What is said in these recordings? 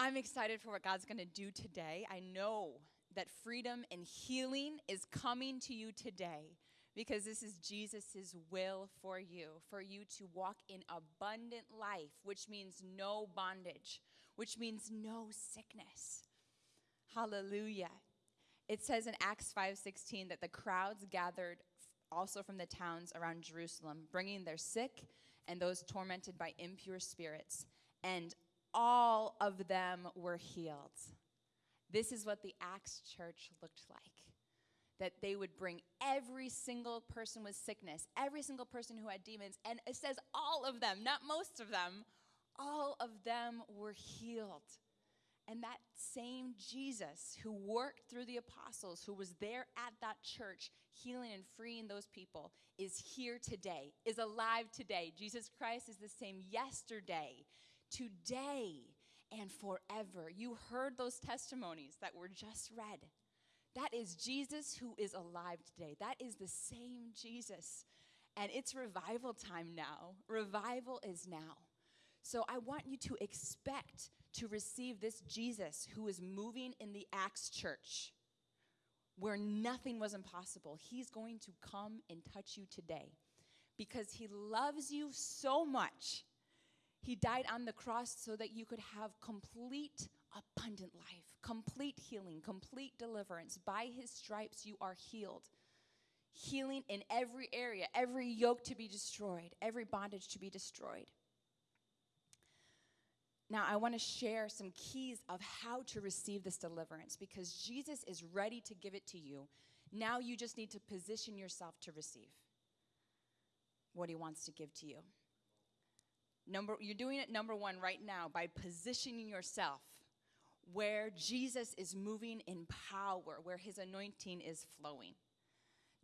I'm excited for what God's going to do today. I know that freedom and healing is coming to you today because this is Jesus' will for you, for you to walk in abundant life, which means no bondage, which means no sickness. Hallelujah. It says in Acts 5:16 that the crowds gathered also from the towns around Jerusalem, bringing their sick and those tormented by impure spirits, and all of them were healed. This is what the Acts church looked like. That they would bring every single person with sickness, every single person who had demons, and it says all of them, not most of them, all of them were healed. And that same Jesus who worked through the apostles, who was there at that church, healing and freeing those people, is here today, is alive today. Jesus Christ is the same yesterday, today, and forever. You heard those testimonies that were just read. That is Jesus who is alive today. That is the same Jesus. And it's revival time now. Revival is now. So I want you to expect to receive this Jesus who is moving in the Acts church where nothing was impossible. He's going to come and touch you today because he loves you so much. He died on the cross so that you could have complete, abundant life, complete healing, complete deliverance. By his stripes, you are healed. Healing in every area, every yoke to be destroyed, every bondage to be destroyed. Now, I want to share some keys of how to receive this deliverance because Jesus is ready to give it to you. Now you just need to position yourself to receive what he wants to give to you. Number you're doing it number 1 right now by positioning yourself where Jesus is moving in power, where his anointing is flowing.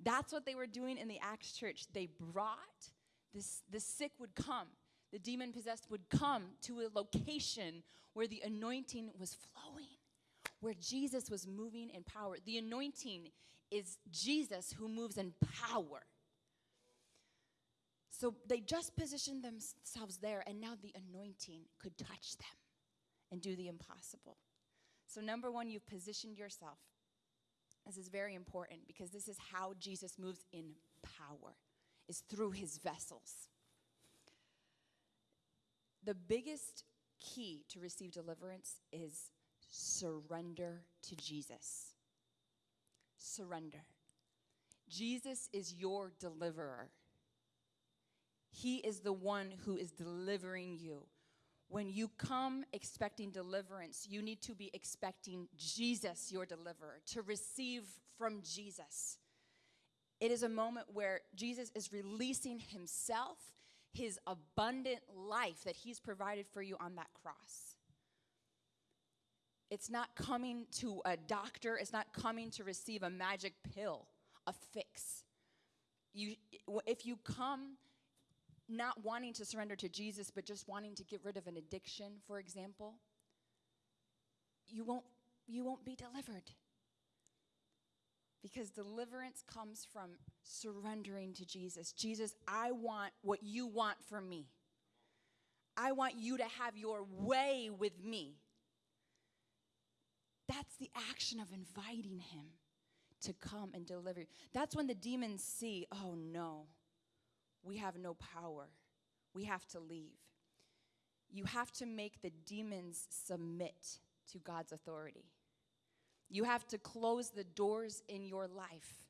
That's what they were doing in the Acts church. They brought this the sick would come the demon possessed would come to a location where the anointing was flowing, where Jesus was moving in power. The anointing is Jesus who moves in power. So they just positioned themselves there, and now the anointing could touch them and do the impossible. So, number one, you've positioned yourself. This is very important because this is how Jesus moves in power, is through his vessels the biggest key to receive deliverance is surrender to Jesus. Surrender. Jesus is your deliverer. He is the one who is delivering you. When you come expecting deliverance, you need to be expecting Jesus, your deliverer, to receive from Jesus. It is a moment where Jesus is releasing himself his abundant life that he's provided for you on that cross. It's not coming to a doctor, it's not coming to receive a magic pill, a fix. You, if you come not wanting to surrender to Jesus, but just wanting to get rid of an addiction, for example, you won't, you won't be delivered. Because deliverance comes from surrendering to Jesus. Jesus, I want what you want for me. I want you to have your way with me. That's the action of inviting him to come and deliver. you. That's when the demons see, oh no, we have no power. We have to leave. You have to make the demons submit to God's authority. You have to close the doors in your life,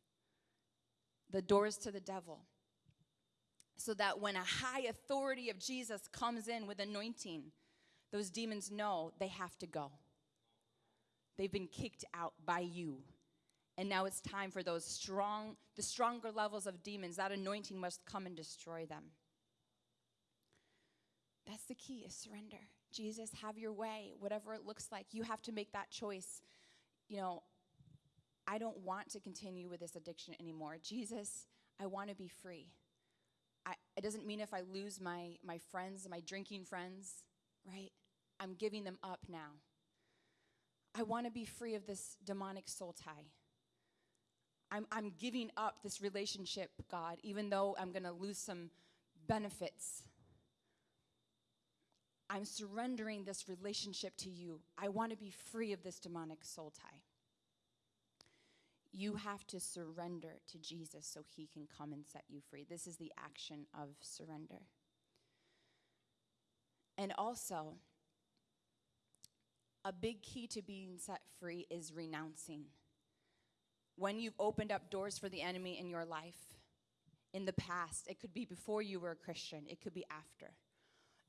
the doors to the devil, so that when a high authority of Jesus comes in with anointing, those demons know they have to go. They've been kicked out by you. And now it's time for those strong, the stronger levels of demons, that anointing must come and destroy them. That's the key is surrender. Jesus, have your way, whatever it looks like. You have to make that choice you know, I don't want to continue with this addiction anymore. Jesus, I want to be free. I, it doesn't mean if I lose my, my friends, my drinking friends, right? I'm giving them up now. I want to be free of this demonic soul tie. I'm, I'm giving up this relationship, God, even though I'm going to lose some benefits. I'm surrendering this relationship to you. I want to be free of this demonic soul tie. You have to surrender to Jesus so he can come and set you free. This is the action of surrender. And also, a big key to being set free is renouncing. When you've opened up doors for the enemy in your life in the past, it could be before you were a Christian, it could be after.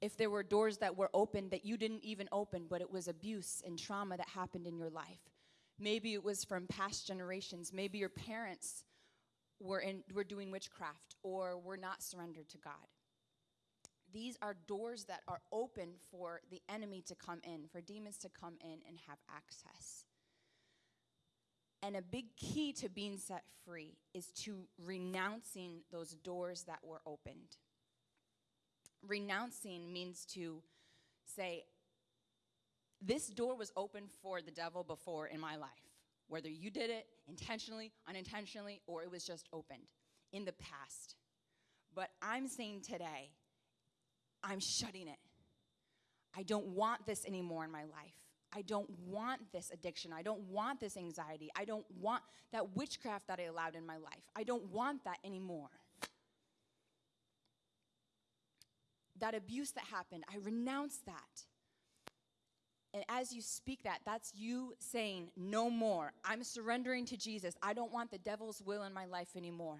If there were doors that were open that you didn't even open, but it was abuse and trauma that happened in your life. Maybe it was from past generations. Maybe your parents were, in, were doing witchcraft or were not surrendered to God. These are doors that are open for the enemy to come in, for demons to come in and have access. And a big key to being set free is to renouncing those doors that were opened. Renouncing means to say, This door was open for the devil before in my life, whether you did it intentionally, unintentionally, or it was just opened in the past. But I'm saying today, I'm shutting it. I don't want this anymore in my life. I don't want this addiction. I don't want this anxiety. I don't want that witchcraft that I allowed in my life. I don't want that anymore. That abuse that happened, I renounce that. And as you speak that, that's you saying, No more. I'm surrendering to Jesus. I don't want the devil's will in my life anymore.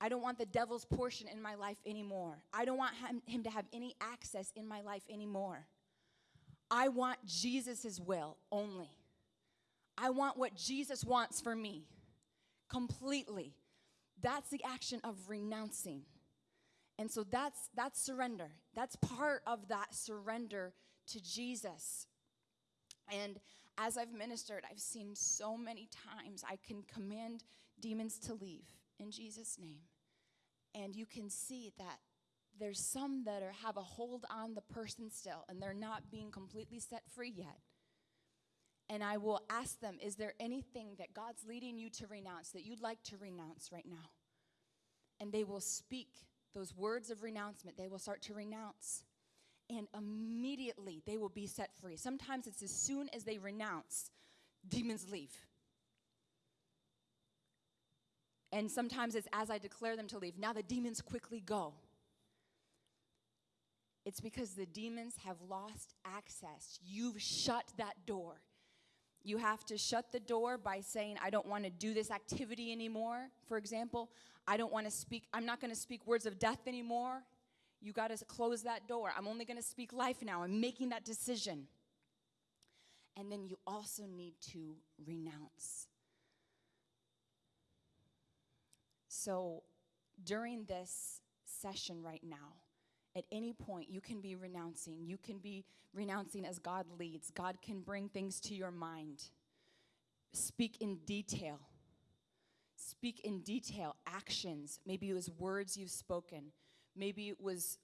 I don't want the devil's portion in my life anymore. I don't want him, to have any access in my life anymore. I want Jesus' will only. I want what Jesus wants for me completely. That's the action of renouncing. And so that's that's surrender. That's part of that surrender to Jesus. And as I've ministered, I've seen so many times I can command demons to leave in Jesus' name. And you can see that there's some that are, have a hold on the person still and they're not being completely set free yet. And I will ask them, is there anything that God's leading you to renounce that you'd like to renounce right now? And they will speak those words of renouncement. They will start to renounce. And immediately they will be set free. Sometimes it's as soon as they renounce, demons leave. And sometimes it's as I declare them to leave. Now the demons quickly go. It's because the demons have lost access. You've shut that door. You have to shut the door by saying, I don't want to do this activity anymore. For example, I don't want to speak, I'm not going to speak words of death anymore. You got to close that door. I'm only going to speak life now. I'm making that decision. And then you also need to renounce. So during this session right now, at any point, you can be renouncing. You can be renouncing as God leads. God can bring things to your mind. Speak in detail. Speak in detail actions. Maybe it was words you've spoken. Maybe it was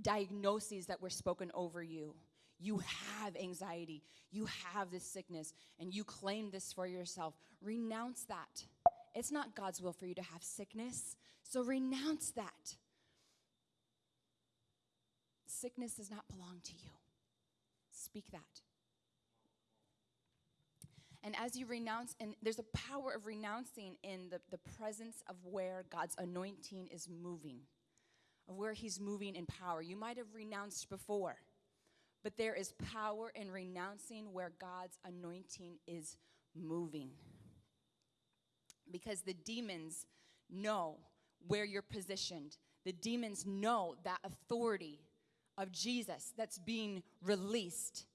diagnoses that were spoken over you. You have anxiety. You have this sickness, and you claim this for yourself. Renounce that. It's not God's will for you to have sickness, so renounce that. Sickness does not belong to you. Speak that. And as you renounce, and there's a power of renouncing in the, the presence of where God's anointing is moving, of where He's moving in power. You might have renounced before, but there is power in renouncing where God's anointing is moving. Because the demons know where you're positioned, the demons know that authority of Jesus that's being released,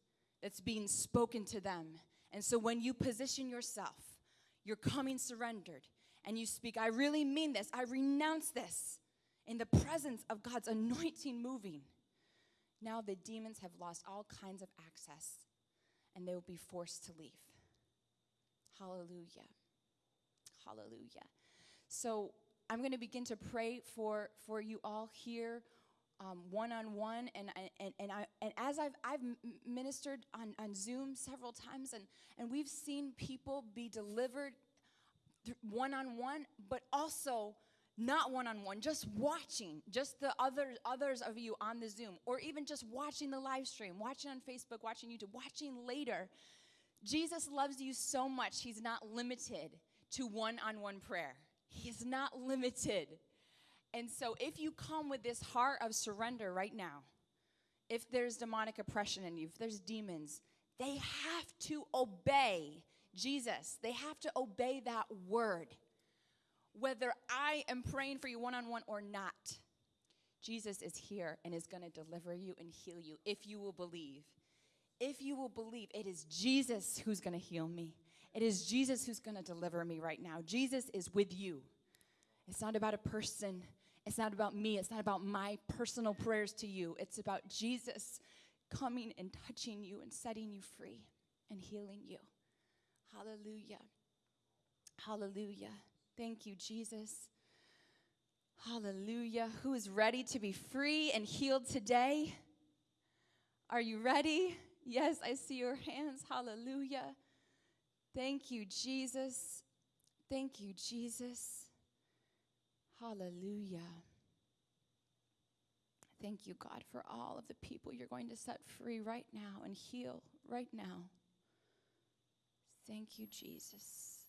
that's being spoken to them. And so when you position yourself, you're coming surrendered, and you speak, I really mean this, I renounce this in the presence of God's anointing moving. Now the demons have lost all kinds of access and they will be forced to leave. Hallelujah. Hallelujah. So I'm going to begin to pray for, for you all here one on one, and and and I and as I've I've ministered on, on Zoom several times, and and we've seen people be delivered one on one, but also not one on one, just watching, just the other, others of you on the Zoom, or even just watching the live stream, watching on Facebook, watching YouTube, watching later. Jesus loves you so much, He's not limited to one on one prayer. He is not limited. And so, if you come with this heart of surrender right now, if there's demonic oppression in you, if there's demons, they have to obey Jesus. They have to obey that word whether I am praying for you one on one or not. Jesus is here and is going to deliver you and heal you if you will believe. If you will believe, it is Jesus who's going to heal me. It is Jesus who's going to deliver me right now. Jesus is with you. It's not about a person. It's not about me. It's not about my personal prayers to you. It's about Jesus coming and touching you and setting you free and healing you. Hallelujah. Hallelujah. Thank you, Jesus. Hallelujah. Who is ready to be free and healed today? Are you ready? Yes, I see your hands. Hallelujah. Thank you, Jesus. Thank you, Jesus. Hallelujah. Thank you, God, for all of the people you're going to set free right now and heal right now. Thank you, Jesus.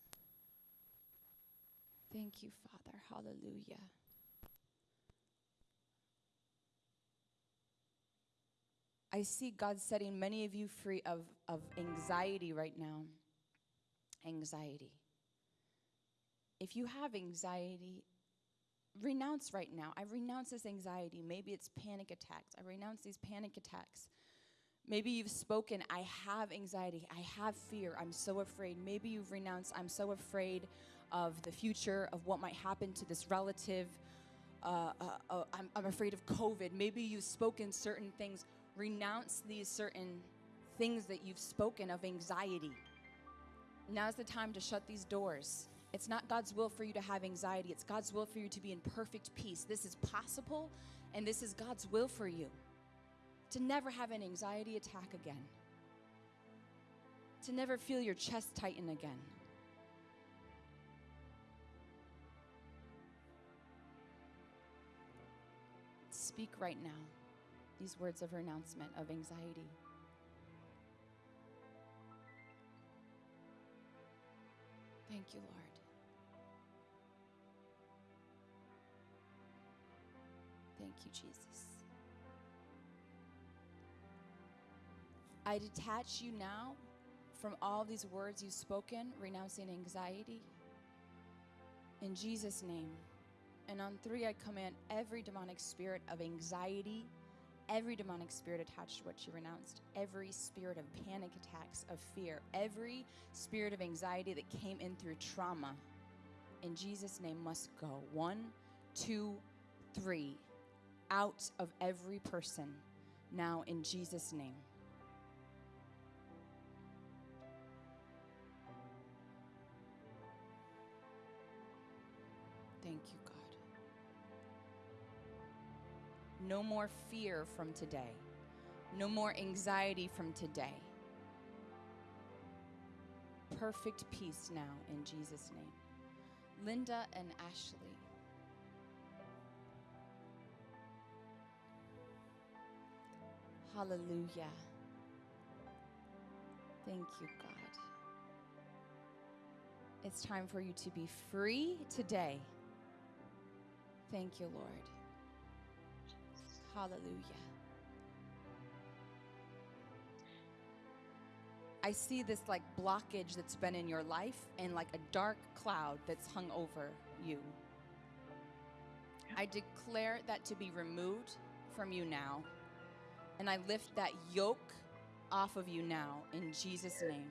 Thank you, Father. Hallelujah. I see God setting many of you free of, of anxiety right now. Anxiety. If you have anxiety, renounce right now. I renounce this anxiety. Maybe it's panic attacks. I renounce these panic attacks. Maybe you've spoken, I have anxiety. I have fear. I'm so afraid. Maybe you've renounced, I'm so afraid of the future, of what might happen to this relative. Uh, uh, uh, I'm, I'm afraid of COVID. Maybe you've spoken certain things. Renounce these certain things that you've spoken of anxiety. Now's the time to shut these doors. It's not God's will for you to have anxiety, it's God's will for you to be in perfect peace. This is possible, and this is God's will for you to never have an anxiety attack again, to never feel your chest tighten again. speak right now these words of renouncement of anxiety. Thank you, Lord. Thank you, Jesus. I detach you now from all these words you've spoken, renouncing anxiety. In Jesus' name. And on three, I command every demonic spirit of anxiety, every demonic spirit attached to what you renounced, every spirit of panic attacks, of fear, every spirit of anxiety that came in through trauma, in Jesus' name must go. One, two, three. Out of every person now in Jesus' name. Thank you, God. No more fear from today. No more anxiety from today. Perfect peace now in Jesus' name. Linda and Ashley. Hallelujah. Thank you, God. It's time for you to be free today. Thank you, Lord. Hallelujah. I see this like blockage that's been in your life and like a dark cloud that's hung over you. I declare that to be removed from you now. And I lift that yoke off of you now in Jesus' name.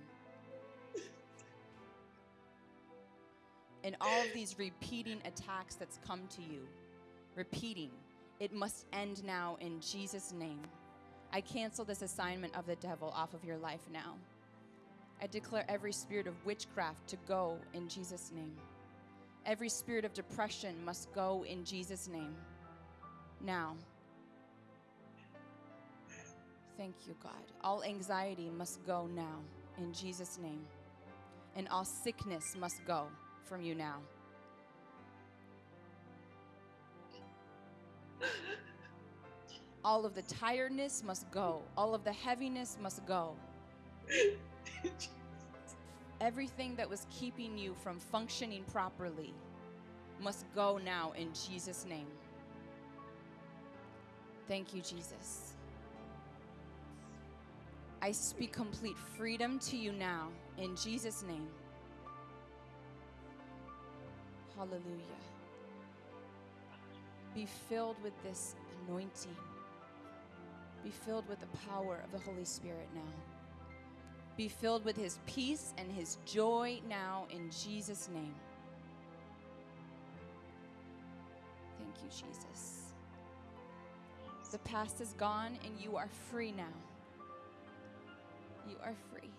And all of these repeating attacks that's come to you, repeating, it must end now in Jesus' name. I cancel this assignment of the devil off of your life now. I declare every spirit of witchcraft to go in Jesus' name. Every spirit of depression must go in Jesus' name. Now. Thank you, God. All anxiety must go now in Jesus' name. And all sickness must go from you now. All of the tiredness must go. All of the heaviness must go. Everything that was keeping you from functioning properly must go now in Jesus' name. Thank you, Jesus. I speak complete freedom to you now in Jesus' name. Hallelujah. Be filled with this anointing. Be filled with the power of the Holy Spirit now. Be filled with his peace and his joy now in Jesus' name. Thank you, Jesus. The past is gone and you are free now. You are free.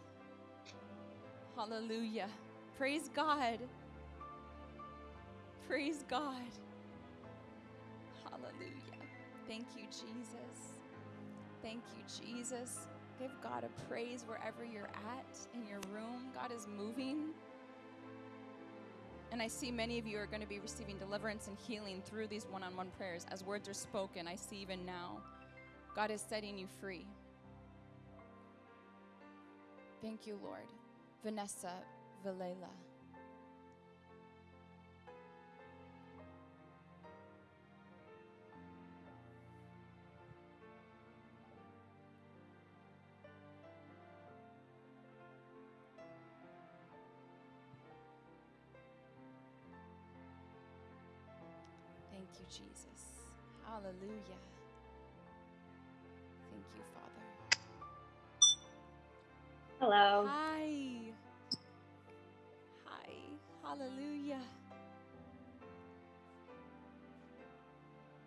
Hallelujah. Praise God. Praise God. Hallelujah. Thank you, Jesus. Thank you, Jesus. Give God a praise wherever you're at in your room. God is moving. And I see many of you are going to be receiving deliverance and healing through these one on one prayers. As words are spoken, I see even now, God is setting you free. Thank you, Lord. Vanessa Vilela. Thank you, Jesus. Hallelujah. Hello. Hi. Hi. Hallelujah.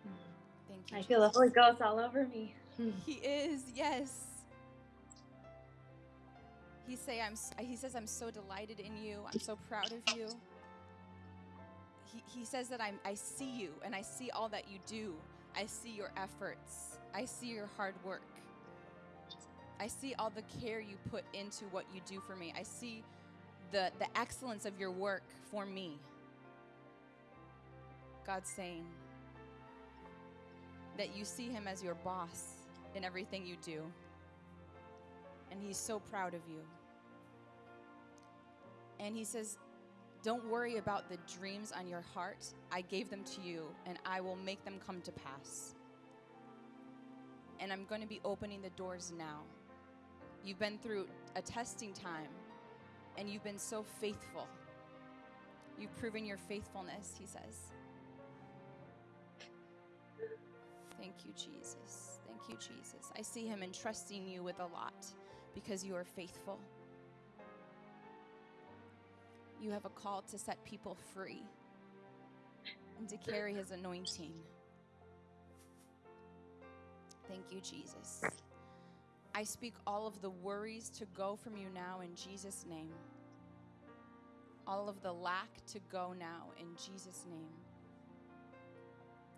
Hmm. Thank you. I feel the Holy Ghost all over me. Hmm. He is, yes. He say I'm he says I'm so delighted in you. I'm so proud of you. He, he says that I'm I see you and I see all that you do. I see your efforts. I see your hard work. I see all the care you put into what you do for me. I see the the excellence of your work for me. God's saying that you see him as your boss in everything you do. And he's so proud of you. And he says, Don't worry about the dreams on your heart. I gave them to you, and I will make them come to pass. And I'm going to be opening the doors now. You've been through a testing time, and you've been so faithful. You've proven your faithfulness, he says. Thank you, Jesus. Thank you, Jesus. I see him entrusting you with a lot because you are faithful. You have a call to set people free and to carry his anointing. Thank you, Jesus. I speak all of the worries to go from you now in Jesus' name. All of the lack to go now in Jesus' name.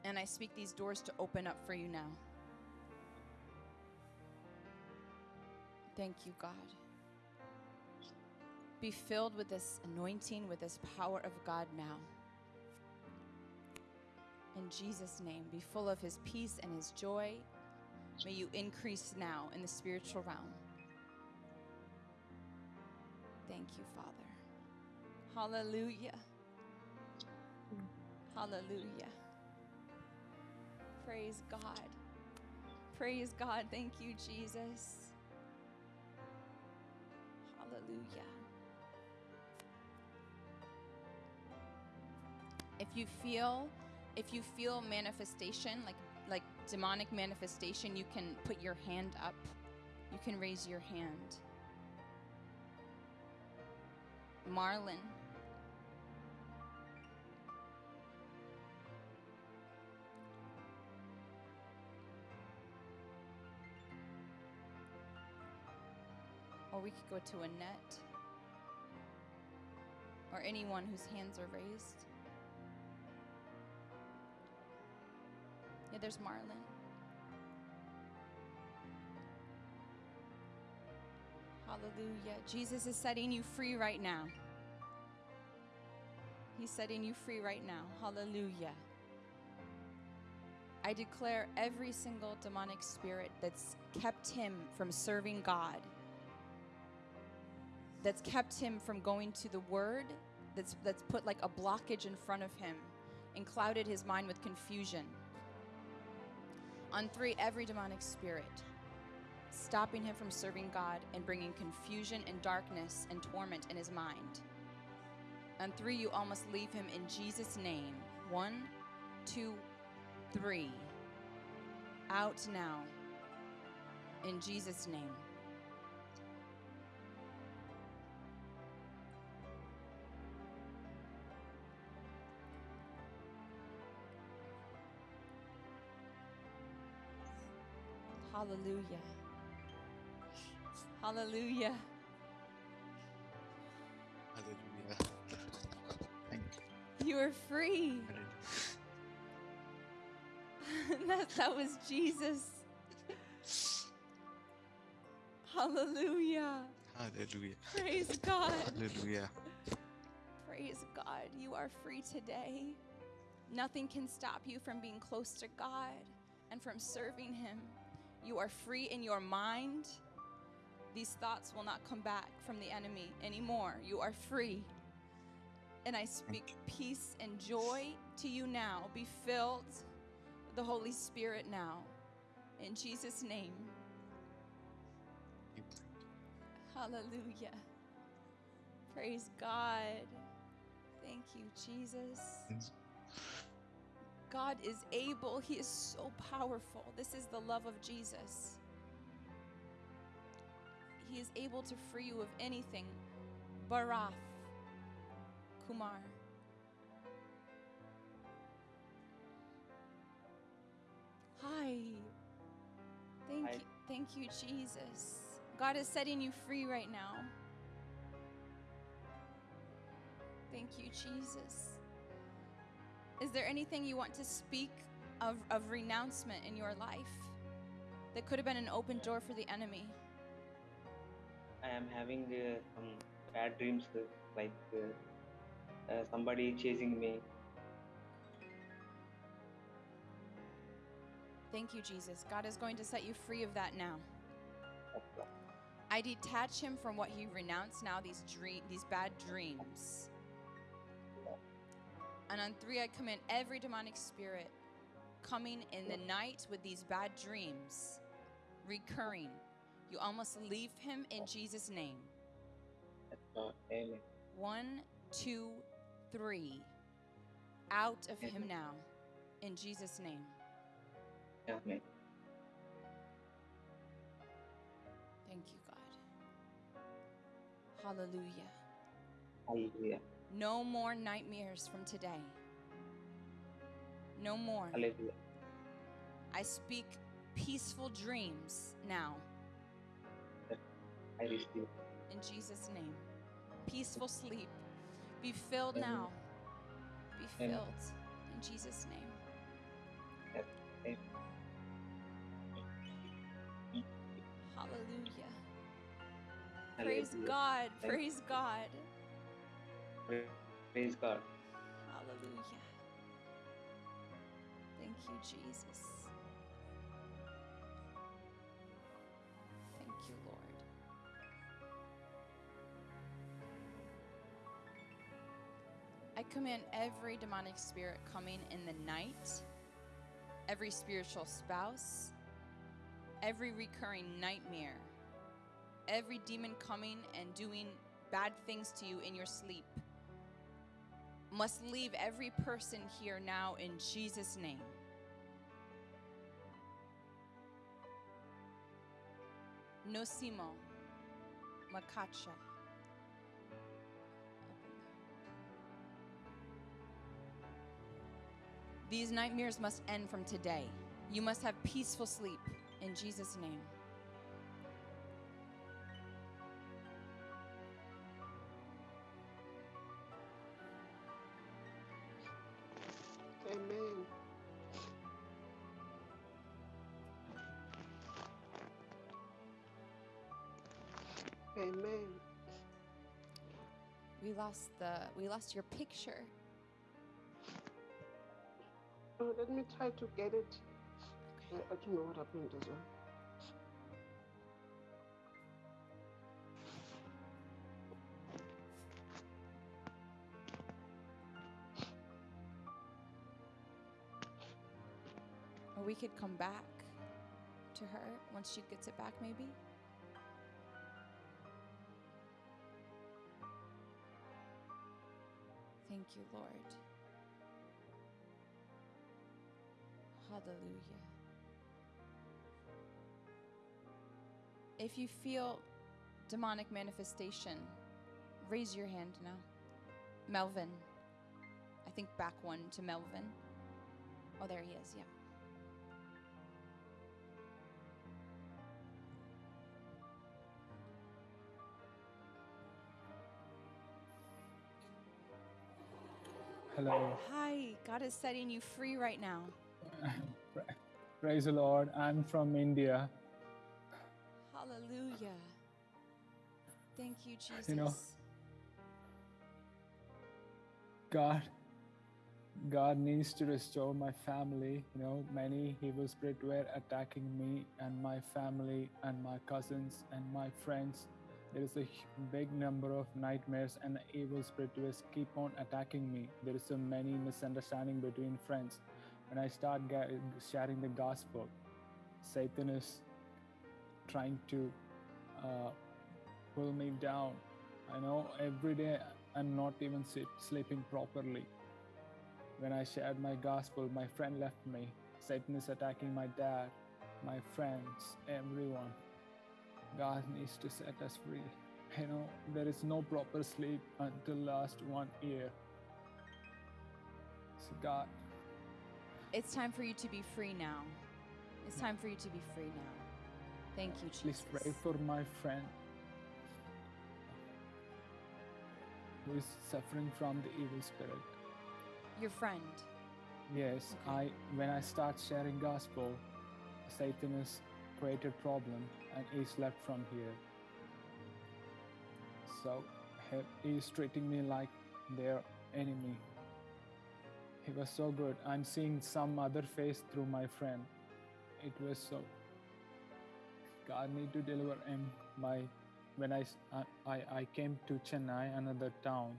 And I speak these doors to open up for you now. Thank you, God. Be filled with this anointing, with this power of God now. In Jesus' name, be full of his peace and his joy. May you increase now in the spiritual realm. Thank you, Father. Hallelujah. Hallelujah. Praise God. Praise God. Thank you, Jesus. Hallelujah. If you feel if you feel manifestation like demonic manifestation, you can put your hand up. You can raise your hand. Marlin. Or we could go to Annette. Or anyone whose hands are raised. There's Marlon. Hallelujah. Jesus is setting you free right now. He's setting you free right now. Hallelujah. I declare every single demonic spirit that's kept him from serving God, that's kept him from going to the Word, that's, that's put like a blockage in front of him and clouded his mind with confusion. On three, every demonic spirit stopping him from serving God and bringing confusion and darkness and torment in his mind. On three, you all must leave him in Jesus' name. One, two, three. Out now. In Jesus' name. Hallelujah. Hallelujah. Hallelujah. Thank You You are free. that, that was Jesus. Hallelujah. Hallelujah. Praise God. Hallelujah. Praise God. You are free today. Nothing can stop you from being close to God and from serving Him. You are free in your mind. These thoughts will not come back from the enemy anymore. You are free. And I speak peace and joy to you now. Be filled with the Holy Spirit now. In Jesus' name. Hallelujah. Praise God. Thank you, Jesus. God is able. He is so powerful. This is the love of Jesus. He is able to free you of anything. Barath. Kumar. Hi. Thank Hi. you. Thank you, Jesus. God is setting you free right now. Thank you, Jesus. Is there anything you want to speak of, of renouncement in your life that could have been an open door for the enemy? I am having uh, some bad dreams, like uh, uh, somebody chasing me. Thank you, Jesus. God is going to set you free of that now. I detach him from what he renounced now, these dream, these bad dreams. And on three, I command every demonic spirit coming in the night with these bad dreams, recurring. You almost leave him in Jesus' name. One, two, three. Out of him now, in Jesus' name. Amen. Thank you, God. Hallelujah. Hallelujah. No more nightmares from today. No more. Hallelujah. I speak peaceful dreams now I receive. in Jesus' name. Peaceful sleep. Be filled Amen. now. Be Amen. filled in Jesus' name. Amen. Hallelujah. Praise God. Praise God. Pra- Praise God. Hallelujah. Thank you, Jesus. Thank you, Lord. I command every demonic spirit coming in the night, every spiritual spouse, every recurring nightmare, every demon coming and doing bad things to you in your sleep must leave every person here now in Jesus' name. Nosimo Makacha. These nightmares must end from today. You must have peaceful sleep in Jesus' name. Amen. We lost the we lost your picture. Oh, let me try to get it. I, I don't know what happened as well. Or we could come back to her once she gets it back, maybe. Thank you, Lord. Hallelujah. If you feel demonic manifestation, raise your hand now. Melvin. I think back one to Melvin. Oh, there he is, yeah. Hello. Hi, God is setting you free right now. Praise the Lord. I'm from India. Hallelujah. Thank you, Jesus. You know, God God needs to restore my family. You know, many evil spirits were attacking me and my family and my cousins and my friends. There is a big number of nightmares and evil spirits keep on attacking me. There is so many misunderstanding between friends. When I start sharing the gospel, Satan is trying to uh, pull me down. I know every day I'm not even sleeping properly. When I shared my gospel, my friend left me. Satan is attacking my dad, my friends, everyone. God needs to set us free. You know, there is no proper sleep until last one year. So God, it's time for you to be free now. It's time for you to be free now. Thank you, Jesus. please pray for my friend who is suffering from the evil spirit. Your friend. Yes, Okay. I when I start sharing gospel, Satan has created problem and he's left from here. So he, he's treating me like their enemy. He was so good. I'm seeing some other face through my friend. It was so. God need to deliver him. My when I, I, I came to Chennai, another town,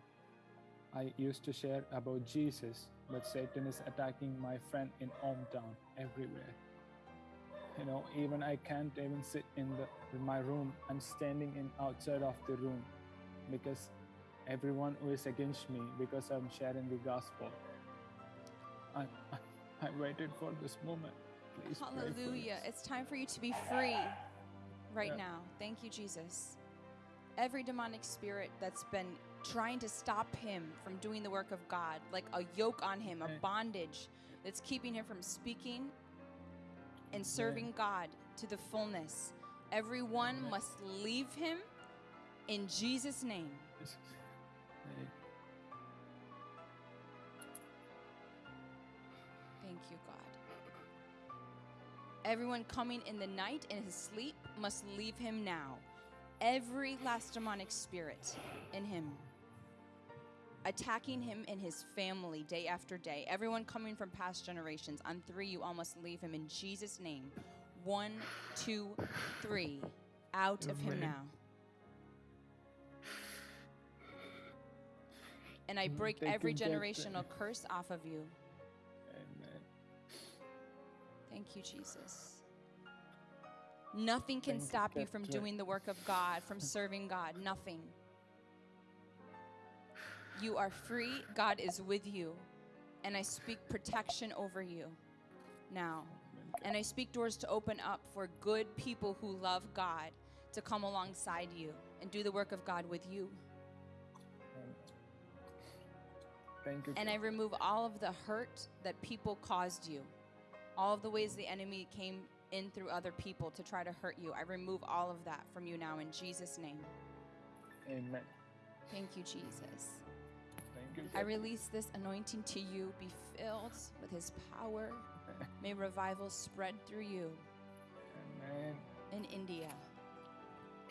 I used to share about Jesus, but Satan is attacking my friend in hometown everywhere. You know, even I can't even sit in the in my room. I'm standing in outside of the room because everyone who is against me because I'm sharing the gospel. I I, I waited for this moment. Please Hallelujah. It's time for you to be free right Yeah. now. Thank you, Jesus. Every demonic spirit that's been trying to stop him from doing the work of God, like a yoke on him, a bondage that's keeping him from speaking and serving God to the fullness. Everyone must leave him in Jesus' name. Thank you, God. Everyone coming in the night in his sleep must leave him now. Every last demonic spirit in him, attacking him and his family day after day. Everyone coming from past generations. On three, you all must leave him in Jesus' name. One, two, three. Out of him now. And I Mm, break every generational curse off of you. Amen. Thank you, Jesus. Nothing can stop you from doing the work of God, from serving God. Nothing. You are free. God is with you. And I speak protection over you now. And I speak doors to open up for good people who love God to come alongside you and do the work of God with you. Thank you. And I remove all of the hurt that people caused you, all of the ways the enemy came in through other people to try to hurt you. I remove all of that from you now in Jesus' name. Amen. Thank you, Jesus. I release this anointing to you. Be filled with his power. May revival spread through you Amen. in India.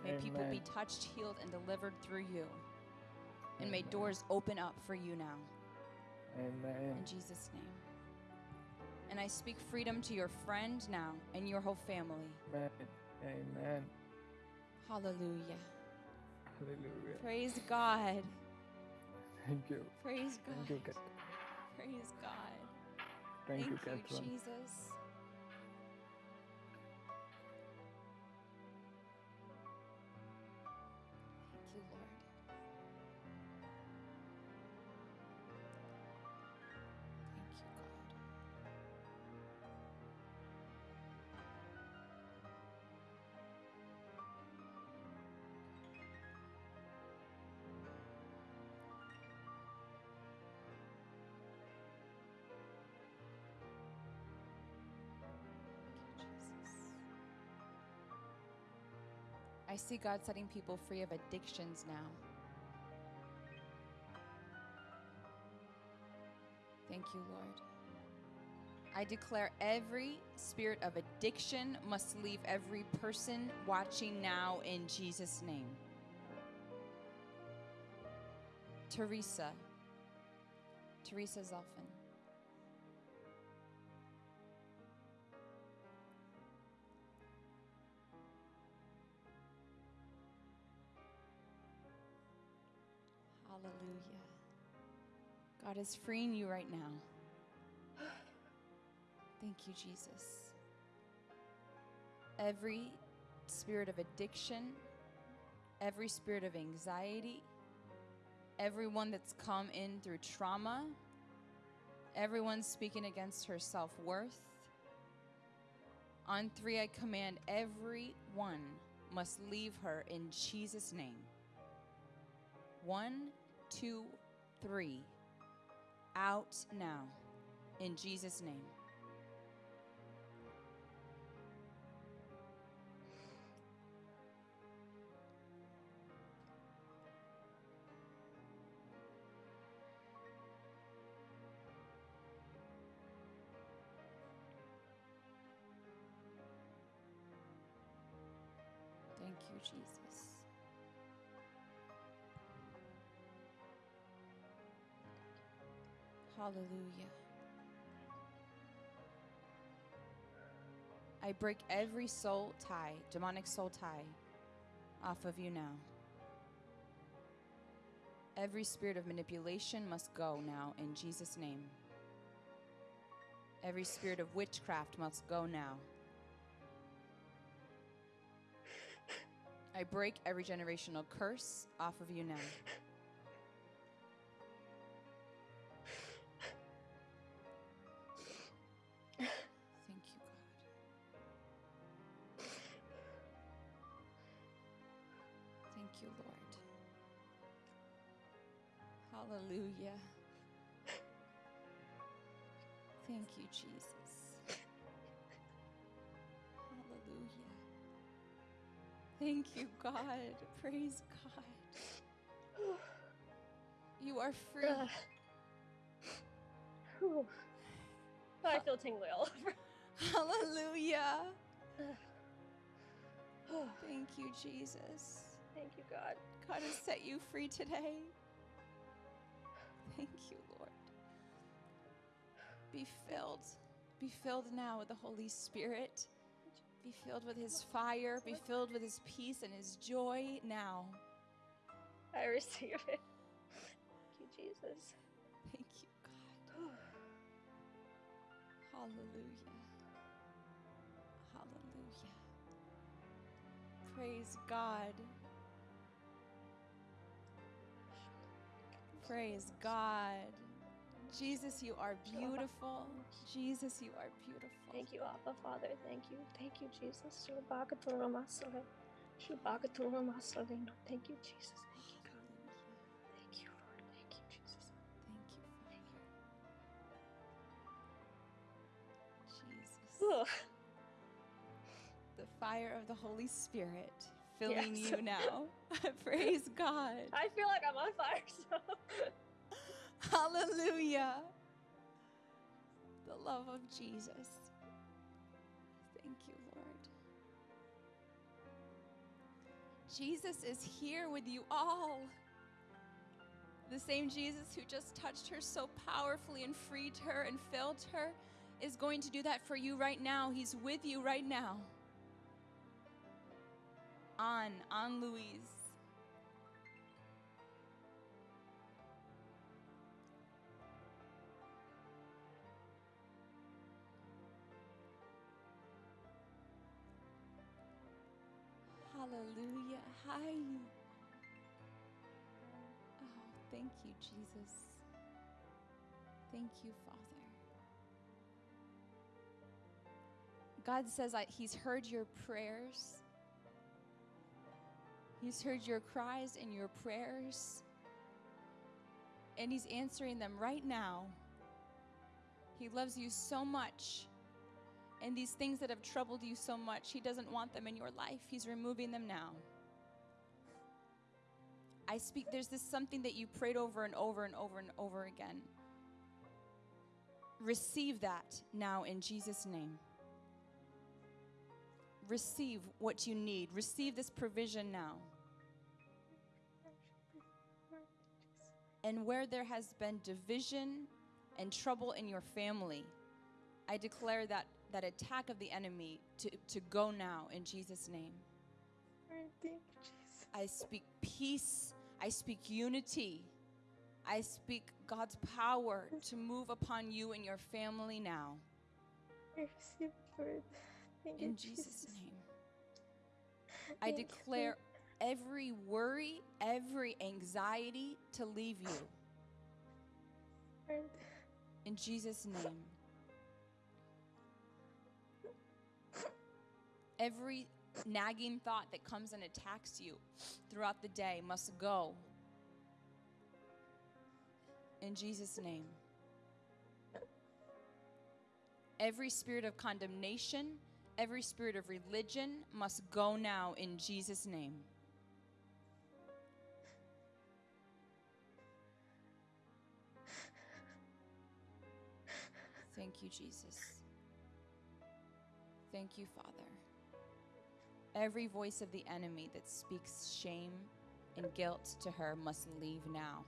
May people be touched, healed, and delivered through you. And may doors open up for you now. Amen. In Jesus' name. And I speak freedom to your friend now and your whole family. Amen. Amen. Hallelujah. Hallelujah. Praise God. Thank you. Praise God. Thank you, Kat- Praise God. Thank, you, you, Catherine. Jesus. I see God setting people free of addictions now. Thank you, Lord. I declare every spirit of addiction must leave every person watching now in Jesus' name. Teresa. Teresa Zelfin. God is freeing you right now. Thank you, Jesus. Every spirit of addiction, every spirit of anxiety, everyone that's come in through trauma, everyone speaking against her self worth. On three, I command everyone must leave her in Jesus' name. One, two, three. Out now. In Jesus' name. Hallelujah. I break every soul tie, demonic soul tie, off of you now. Every spirit of manipulation must go now in Jesus' name. Every spirit of witchcraft must go now. I break every generational curse off of you now. Thank you, God. Praise God. You are free. Whew. I feel tingly all over. Hallelujah. Thank you, Jesus. Thank you, God. God has set you free today. Thank you, Lord. Be filled. Be filled now with the Holy Spirit. Be filled with His fire. Be filled with His peace and His joy now. I receive it. Thank you, Jesus. Thank you, God. Hallelujah. Hallelujah. Praise God. Praise God. Jesus, you are beautiful. Jesus, you are beautiful. Thank you, Abba Father. Thank you. Thank you, Jesus. Thank you, Jesus. Thank you, God. Thank you, Lord. Thank you, Jesus. Thank you, Father. Jesus. Ooh. The fire of the Holy Spirit filling Yes. you now. Praise God. I feel like I'm on fire, so. Hallelujah. The love of Jesus. Thank you, Lord. Jesus is here with you all. The same Jesus who just touched her so powerfully and freed her and filled her is going to do that for you right now. He's with you right now. On, on Louise. Hallelujah. Hi. Oh, thank you, Jesus. Thank you, Father. God says that He's heard your prayers. He's heard your cries and your prayers. And He's answering them right now. He loves you so much. And these things that have troubled you so much, He doesn't want them in your life. He's removing them now. I speak, there's this something that you prayed over and over and over and over again. Receive that now in Jesus' name. Receive what you need. Receive this provision now. And where there has been division and trouble in your family, I declare that, that attack of the enemy to, to go now in Jesus' name. Lord, thank you, Jesus. I speak peace. I speak unity. I speak God's power to move upon you and your family now. I receive it, Lord. Thank you, In Jesus' name. I Thank you, declare every worry, every anxiety to leave you. In Jesus' name. Every nagging thought that comes and attacks you throughout the day must go. In Jesus' name. Every spirit of condemnation, every spirit of religion must go now in Jesus' name. Thank you, Jesus. Thank you, Father. Every voice of the enemy that speaks shame and guilt to her must leave now.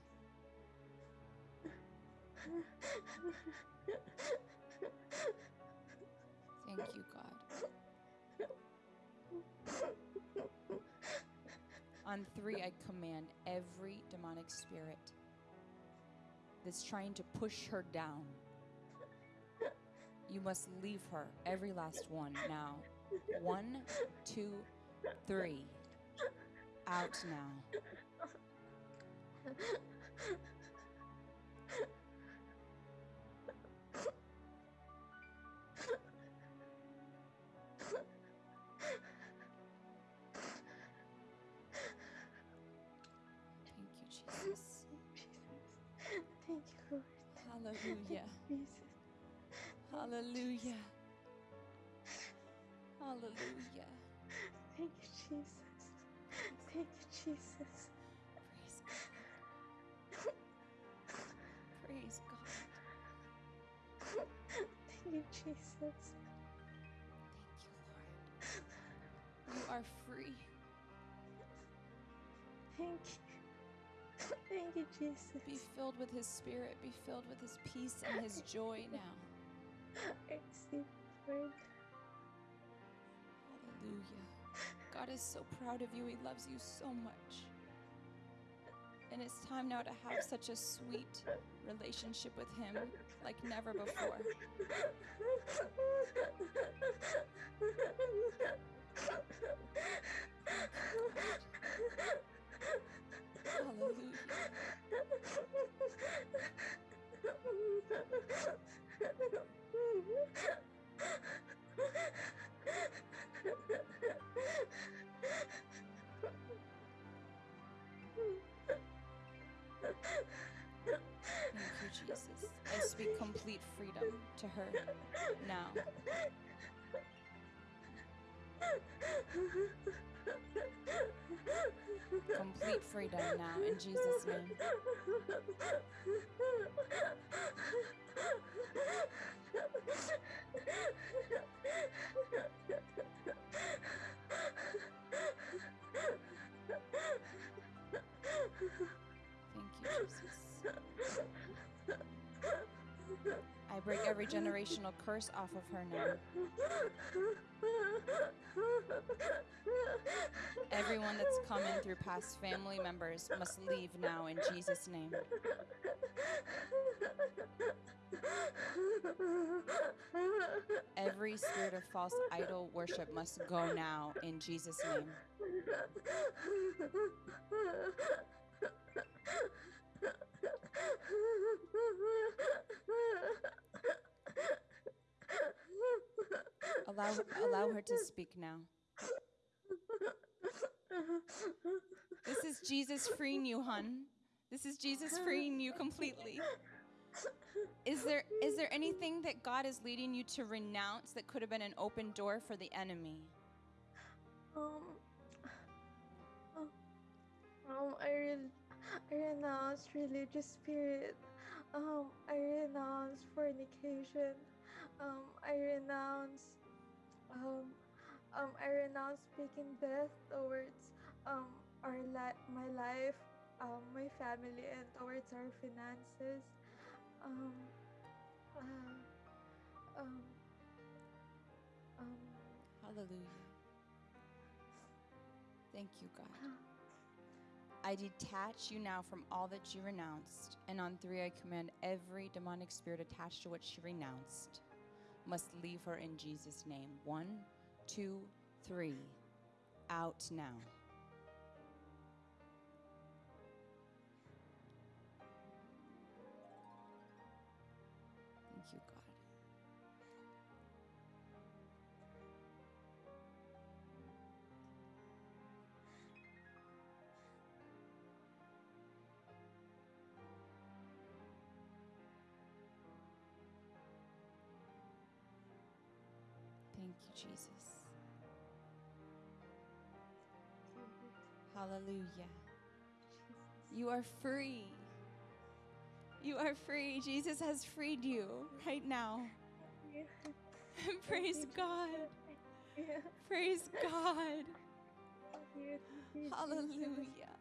Thank you, God. On three, I command every demonic spirit that's trying to push her down. You must leave her, every last one, now. One, two, three. Out now. Thank you, Jesus. Thank you, Lord. Hallelujah. Jesus. Hallelujah. Hallelujah. Thank you, Jesus. Thank you, Jesus. Praise God. Praise God. Thank you, Jesus. Thank you, Lord. You are free. Thank you. Thank you, Jesus. Be filled with His Spirit. Be filled with His peace and His joy now. I receive Lord. Hallelujah. God is so proud of you. He loves you so much. And it's time now to have such a sweet relationship with Him like never before. Hallelujah. To her now. Complete freedom now in Jesus' name. I break every generational curse off of her now. Everyone that's come in through past family members must leave now in Jesus' name. Every spirit of false idol worship must go now in Jesus' name. Allow, allow her to speak now. This is Jesus freeing you, hun. This is Jesus freeing you completely. Is there is there anything that God is leading you to renounce that could have been an open door for the enemy? Um, um, I, re- I renounce religious spirit. Um, I renounce fornication. Um, I renounce, um, um, I renounce speaking death towards, um, our li- my life, um, my family, and towards our finances. Um, uh, um, um, Hallelujah. Thank you, God. I detach you now from all that you renounced. And on three, I command every demonic spirit attached to what she renounced must leave her in Jesus' name. One, two, three. Out now. Jesus. Hallelujah. You are free. You are free. Jesus has freed you right now. Praise God. Yeah. Praise God. Thank you, thank you, Jesus. Hallelujah.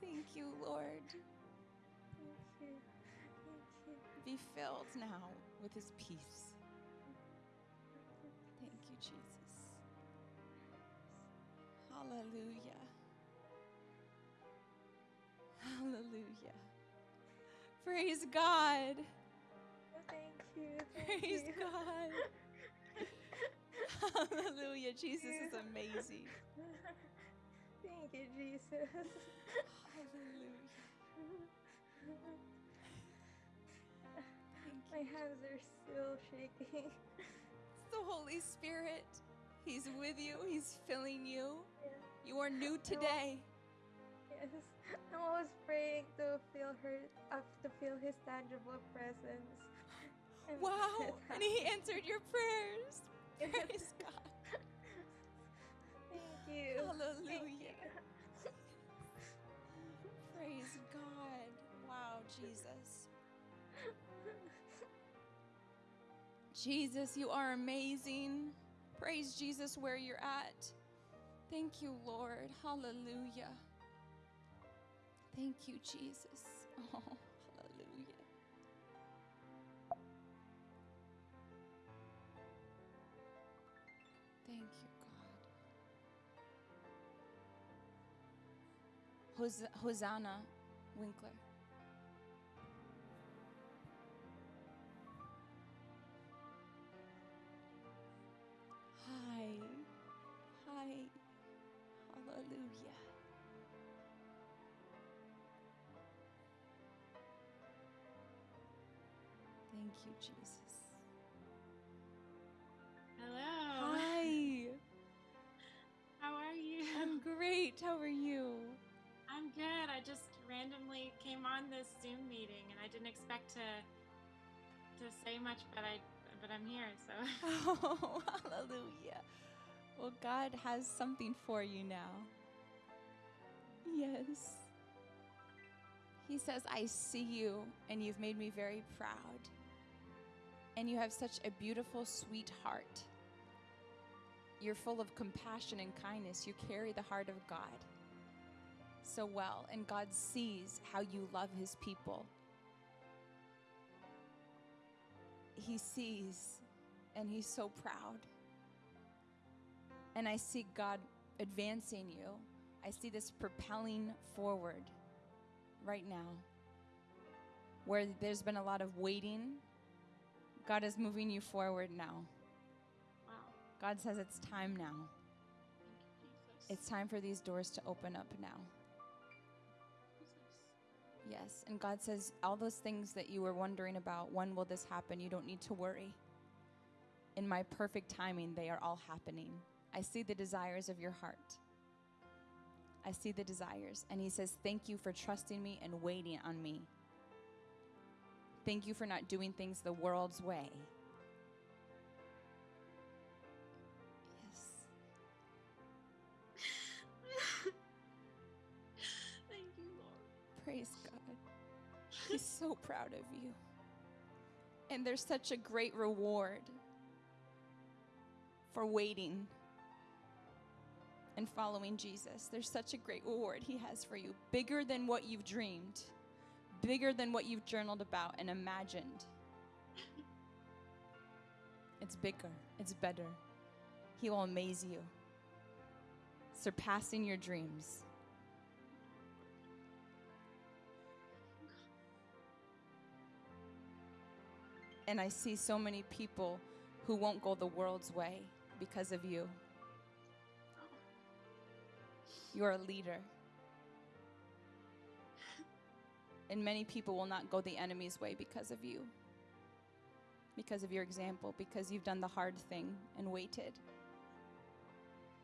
Thank you, Lord. Thank you. Thank you. Be filled now with his peace. Hallelujah. Hallelujah. Praise God. Thank you. Thank Praise you. God. Hallelujah. Jesus is amazing. Thank you, Jesus. Hallelujah. Thank My you. hands are still shaking. It's the Holy Spirit. He's with you, He's filling you. Yeah. You are new today. Yes. I'm always praying to feel her, uh, to feel His tangible presence. And Wow. And He answered your prayers. Praise God. Thank you. Thank Hallelujah. you. Praise God. Wow, Jesus. Jesus, you are amazing. Praise Jesus where you're at. Thank you, Lord. Hallelujah. Thank you, Jesus. Oh, hallelujah. Thank you, God. Hos- Hosanna Winkler. Hallelujah. Thank you, Jesus. Hello. Hi. How are you? I'm great. How are you? I'm good. I just randomly came on this Zoom meeting and I didn't expect to to say much, but I but I'm here, so Oh, hallelujah. Well, God has something for you now. Yes. He says, I see you, and you've made me very proud. And you have such a beautiful, sweet heart. You're full of compassion and kindness. You carry the heart of God so well, and God sees how you love his people. he sees and he's so proud. And I see God advancing you. I see this propelling forward right now. Where there's been a lot of waiting, God is moving you forward now. Wow. God says it's time now. Thank you, Jesus. It's time for these doors to open up now. Jesus. Yes. And God says, all those things that you were wondering about, when will this happen? You don't need to worry. In my perfect timing, they are all happening. I see the desires of your heart. I see the desires. And He says, Thank you for trusting me and waiting on me. Thank you for not doing things the world's way. Yes. Thank you, Lord. Praise God. He's so proud of you. And there's such a great reward for waiting and following Jesus. There's such a great reward He has for you, bigger than what you've dreamed, bigger than what you've journaled about and imagined. It's bigger, it's better. He will amaze you, surpassing your dreams. And I see so many people who won't go the world's way because of you. You're a leader. And many people will not go the enemy's way because of you, because of your example, because you've done the hard thing and waited.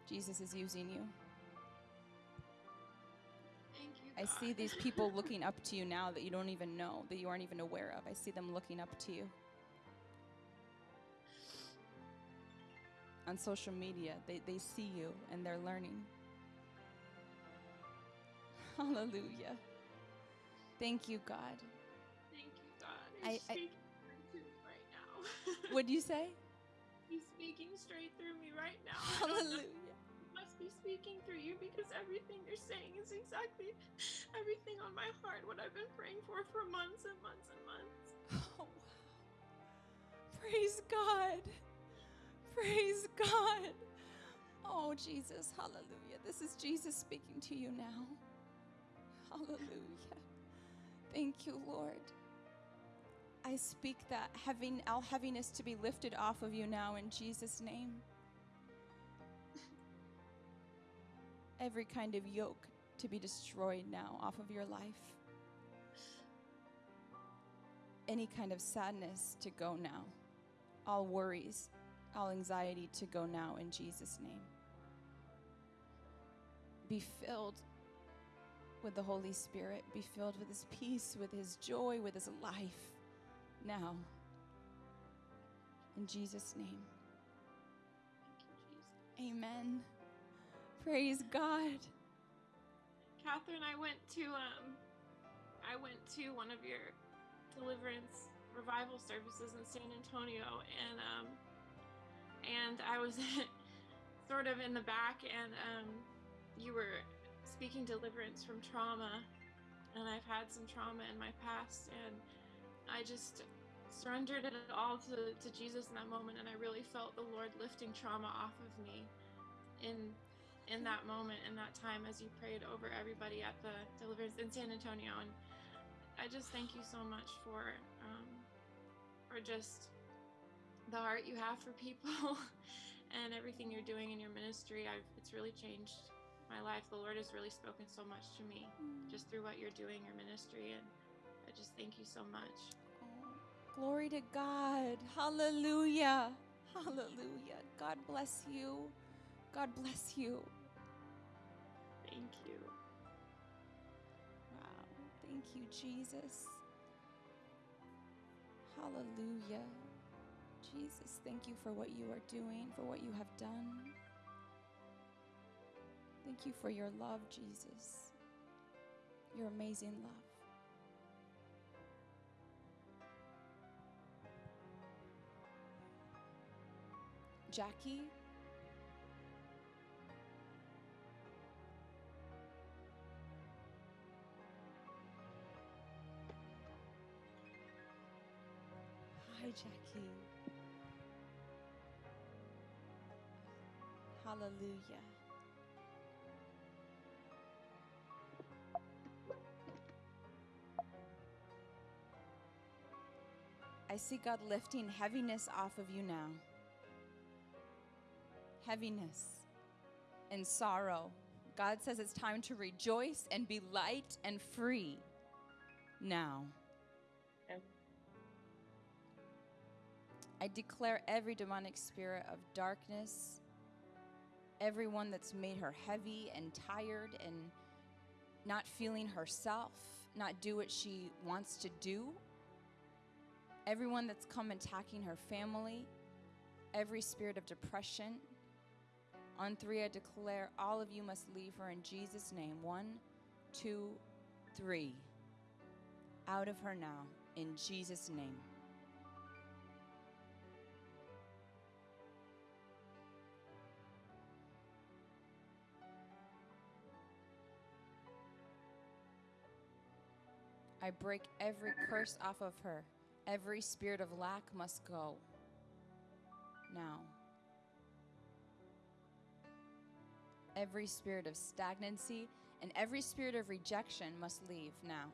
Jesus is using you. Thank you. I see these people looking up to you now that you don't even know, that you aren't even aware of. I see them looking up to you. On social media, they, they see you and they're learning. Hallelujah. Thank you, God. Thank you, God. I- He's I- speaking through me right now. What'd you say? He's speaking straight through me right now. I don't know. Hallelujah. He must be speaking through you because everything you're saying is exactly everything on my heart, what I've been praying for for months and months and months. Oh, wow. Praise God. Praise God. Oh, Jesus. Hallelujah. This is Jesus speaking to you now. Hallelujah. Thank you, Lord. I speak that having all heaviness to be lifted off of you now in Jesus' name. Every kind of yoke to be destroyed now off of your life. Any kind of sadness to go now. All worries, all anxiety to go now in Jesus' name. Be filled with the Holy Spirit. Be filled with His peace, with His joy, with His life now. In Jesus' name. Amen. Praise God. Catherine, I went to um I went to one of your deliverance revival services in San Antonio and um and I was sort of in the back and um you were speaking deliverance from trauma and I've had some trauma in my past and I just surrendered it all to, to Jesus in that moment and I really felt the Lord lifting trauma off of me in in that moment in that time as you prayed over everybody at the deliverance in San Antonio and I just thank you so much for um, for just the heart you have for people and everything you're doing in your ministry. I've it's really changed my life the Lord has really spoken so much to me mm. just through what you're doing your ministry and I just thank you so much Oh, glory to God. Hallelujah. Hallelujah. God bless you. God bless you. thank you Wow. Thank you, Jesus. Hallelujah. Jesus, thank you for what you are doing, for what you have done. Thank you for your love, Jesus. Your amazing love. Jackie? Hi, Jackie. Hallelujah. I see God lifting heaviness off of you now. Heaviness and sorrow. God says it's time to rejoice and be light and free now. I declare every demonic spirit of darkness, everyone that's made her heavy and tired and not feeling herself, not do what she wants to do, everyone that's come attacking her family, every spirit of depression. On three, I declare all of you must leave her in Jesus' name. One, two, three. Out of her now, in Jesus' name. I break every curse off of her. Every spirit of lack must go. Now. Every spirit of stagnancy and every spirit of rejection must leave now.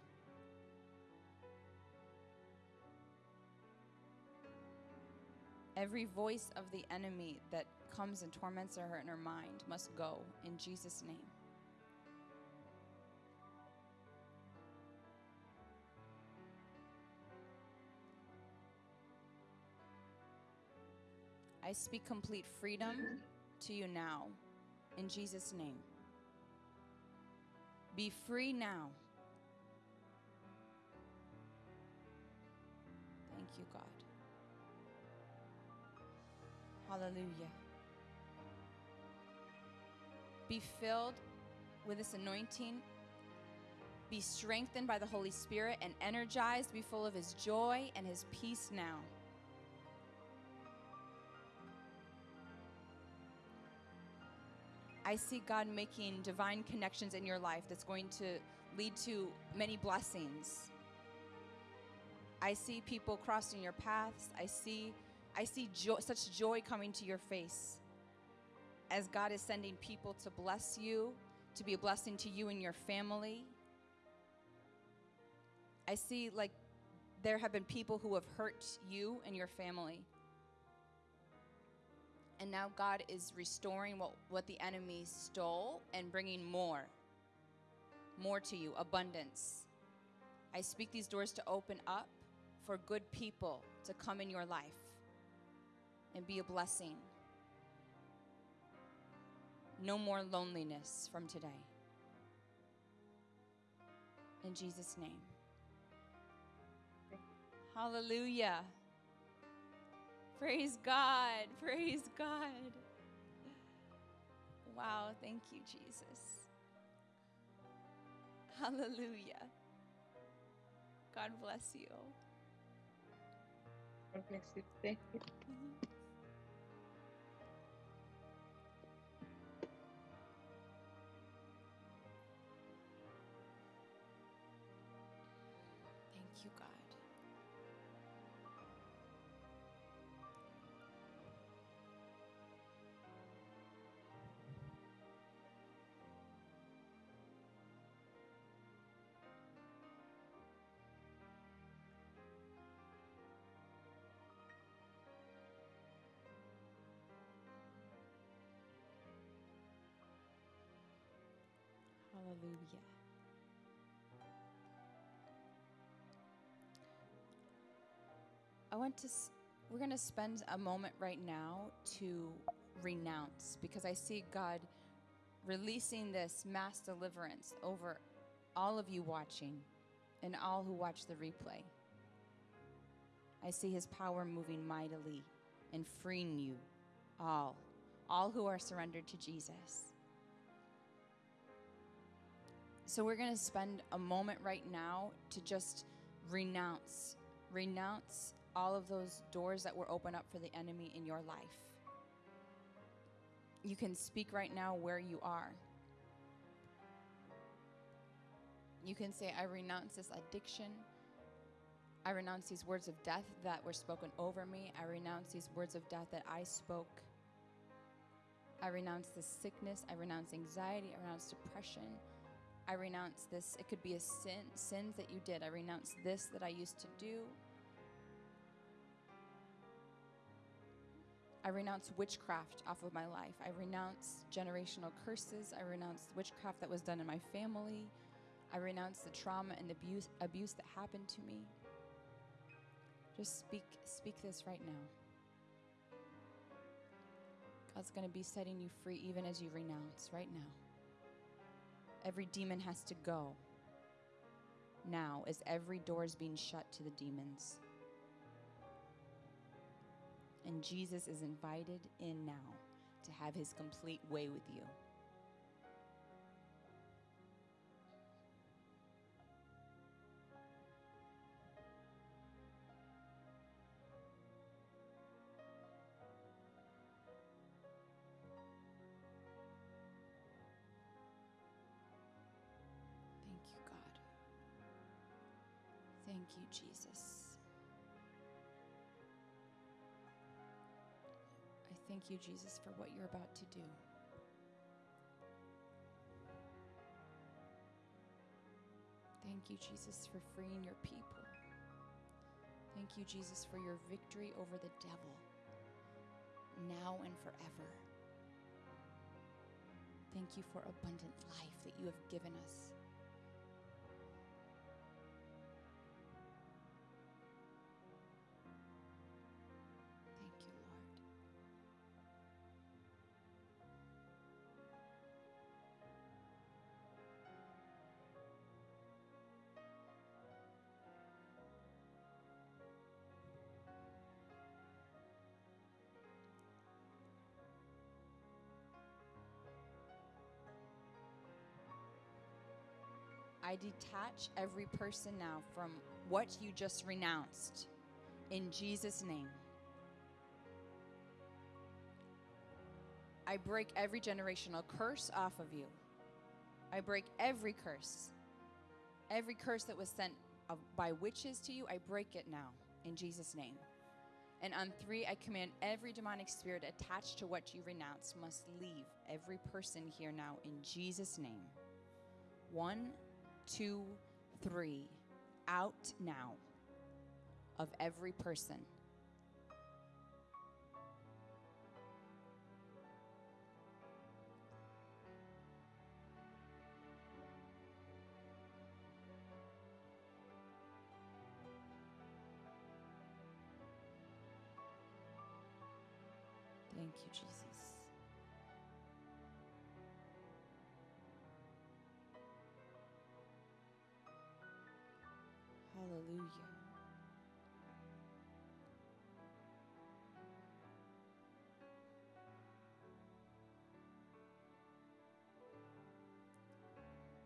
Every voice of the enemy that comes and torments her in her mind must go in Jesus' name. I speak complete freedom to you now in Jesus' name. Be free now. Thank you, God. Hallelujah. Be filled with this anointing. Be strengthened by the Holy Spirit and energized. Be full of His joy and His peace now. I see God making divine connections in your life that's going to lead to many blessings. I see people crossing your paths. I see I see joy, such joy coming to your face as God is sending people to bless you, to be a blessing to you and your family. I see like there have been people who have hurt you and your family. And now God is restoring what, what the enemy stole and bringing more. More to you, abundance. I speak these doors to open up for good people to come in your life and be a blessing. No more loneliness from today. In Jesus' name. Hallelujah. Praise God. Praise God. Wow. Thank you, Jesus. Hallelujah. God bless you. God bless you. Thank you. Mm-hmm. Hallelujah. I want to, we're going to spend a moment right now to renounce because I see God releasing this mass deliverance over all of you watching and all who watch the replay. I see his power moving mightily and freeing you all, all who are surrendered to Jesus. So we're going to spend a moment right now to just renounce, renounce all of those doors that were open up for the enemy in your life. You can speak right now where you are. You can say, I renounce this addiction. I renounce these words of death that were spoken over me. I renounce these words of death that I spoke. I renounce this sickness. I renounce anxiety. I renounce depression. I renounce this. It could be a sin, sins that you did. I renounce this that I used to do. I renounce witchcraft off of my life. I renounce generational curses. I renounce witchcraft that was done in my family. I renounce the trauma and abuse, abuse that happened to me. Just speak speak this right now. God's going to be setting you free even as you renounce right now. Every demon has to go now as every door is being shut to the demons. And Jesus is invited in now to have his complete way with you. Jesus. I thank you, Jesus, for what you're about to do. Thank you, Jesus, for freeing your people. Thank you, Jesus, for your victory over the devil, now and forever. Thank you for abundant life that you have given us. I detach every person now from what you just renounced in Jesus' name. I break every generational curse off of you. I break every curse. Every curse that was sent uh, by witches to you, I break it now in Jesus' name. And on three, I command every demonic spirit attached to what you renounce must leave every person here now in Jesus' name. One, two, three. Out now of every person.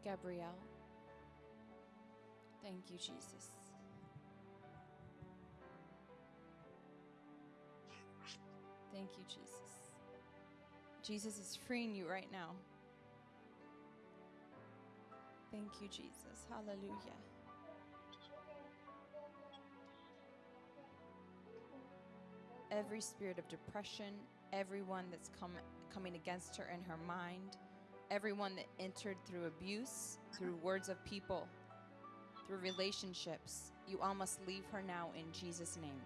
Gabrielle. Thank you, Jesus. Thank you, Jesus. Jesus is freeing you right now. Thank you, Jesus. Hallelujah. Every spirit of depression, everyone that's come, coming against her in her mind, everyone that entered through abuse, through words of people, through relationships, you all must leave her now in Jesus' name.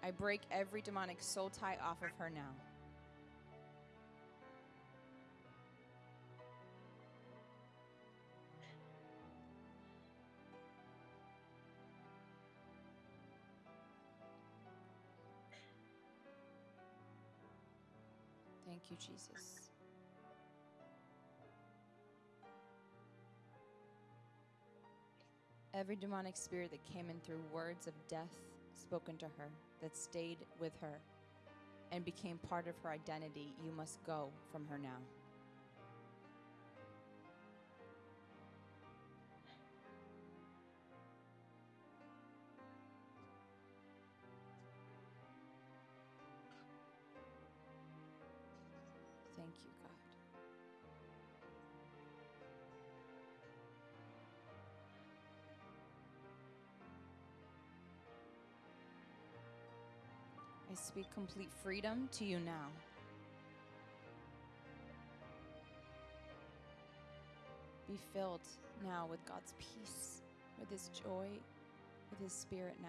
I break every demonic soul tie off of her now. Jesus. Every demonic spirit that came in through words of death spoken to her, that stayed with her and became part of her identity, you must go from her now. Speak complete freedom to you now. Be filled now with God's peace, with His joy, with His Spirit now.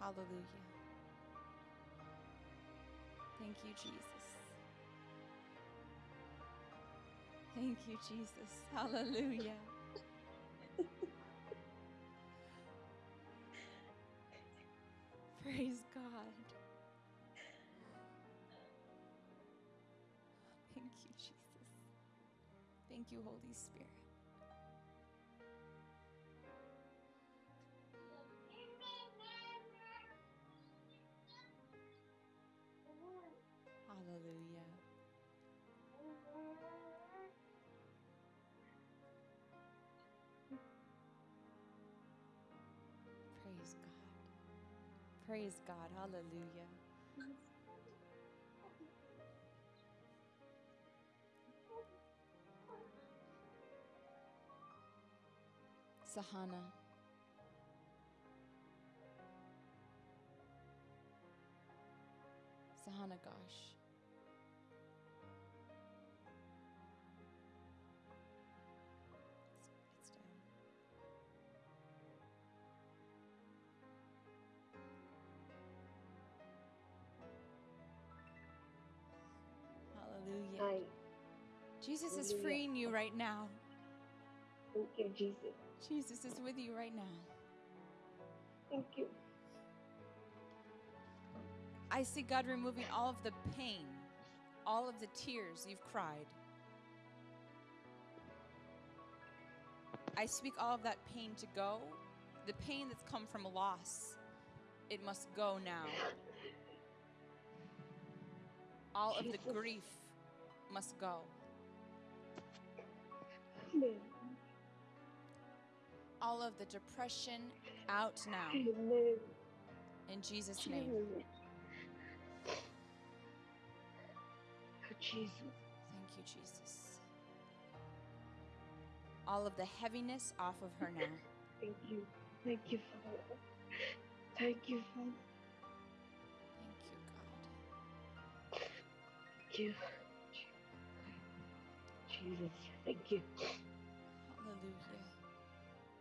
Hallelujah. Thank you, Jesus. Thank you, Jesus. Hallelujah. Praise God. Thank you, Jesus. Thank you, Holy Spirit. Praise God. Hallelujah. Sahana. Sahana Ghosh. Jesus is freeing you right now. Thank you, Jesus. Jesus is with you right now. Thank you. I see God removing all of the pain, all of the tears you've cried. I speak all of that pain to go. The pain that's come from a loss, it must go now. All of the grief must go. All of the depression out now. In Jesus' name. Oh, Jesus. Thank you, Jesus. All of the heaviness off of her now. Thank you. Thank you, Father. Thank you, Father. Thank you, God. Thank you. Jesus. Thank you.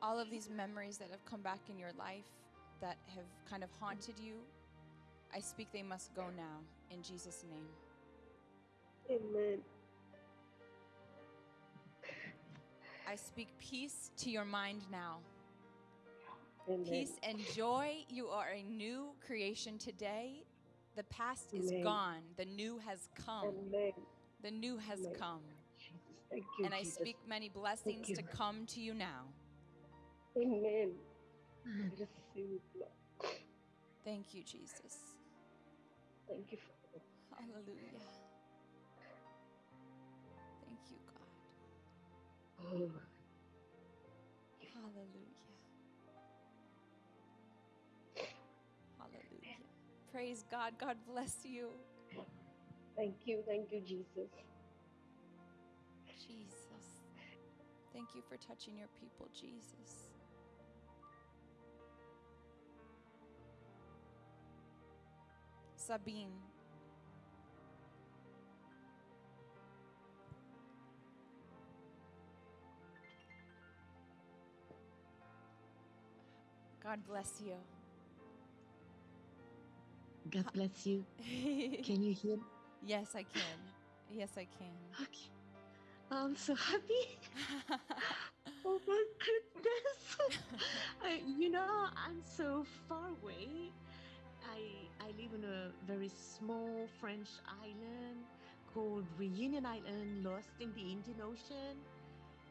All of these memories that have come back in your life that have kind of haunted you, I speak they must go now in Jesus' name. Amen. I speak peace to your mind now. Amen. Peace and joy. You are a new creation today. The past is Amen. gone, the new has come. Amen. The new has come. Jesus. Thank you, And I Jesus. speak many blessings to come to you now. Amen. I receive Lord. Thank you, Jesus. Thank you, Father. Hallelujah. Thank you, God. Oh, Hallelujah. Hallelujah. Praise God. God bless you. thank you. Thank you, Jesus. Jesus. Thank you for touching your people, Jesus. Sabine. God bless you. God bless you. Can you hear? me? yes, I can. Yes, I can. Okay. I'm so happy. Oh my goodness. I, you know, I'm so far away. I I live on a very small French island called Reunion Island, lost in the Indian Ocean.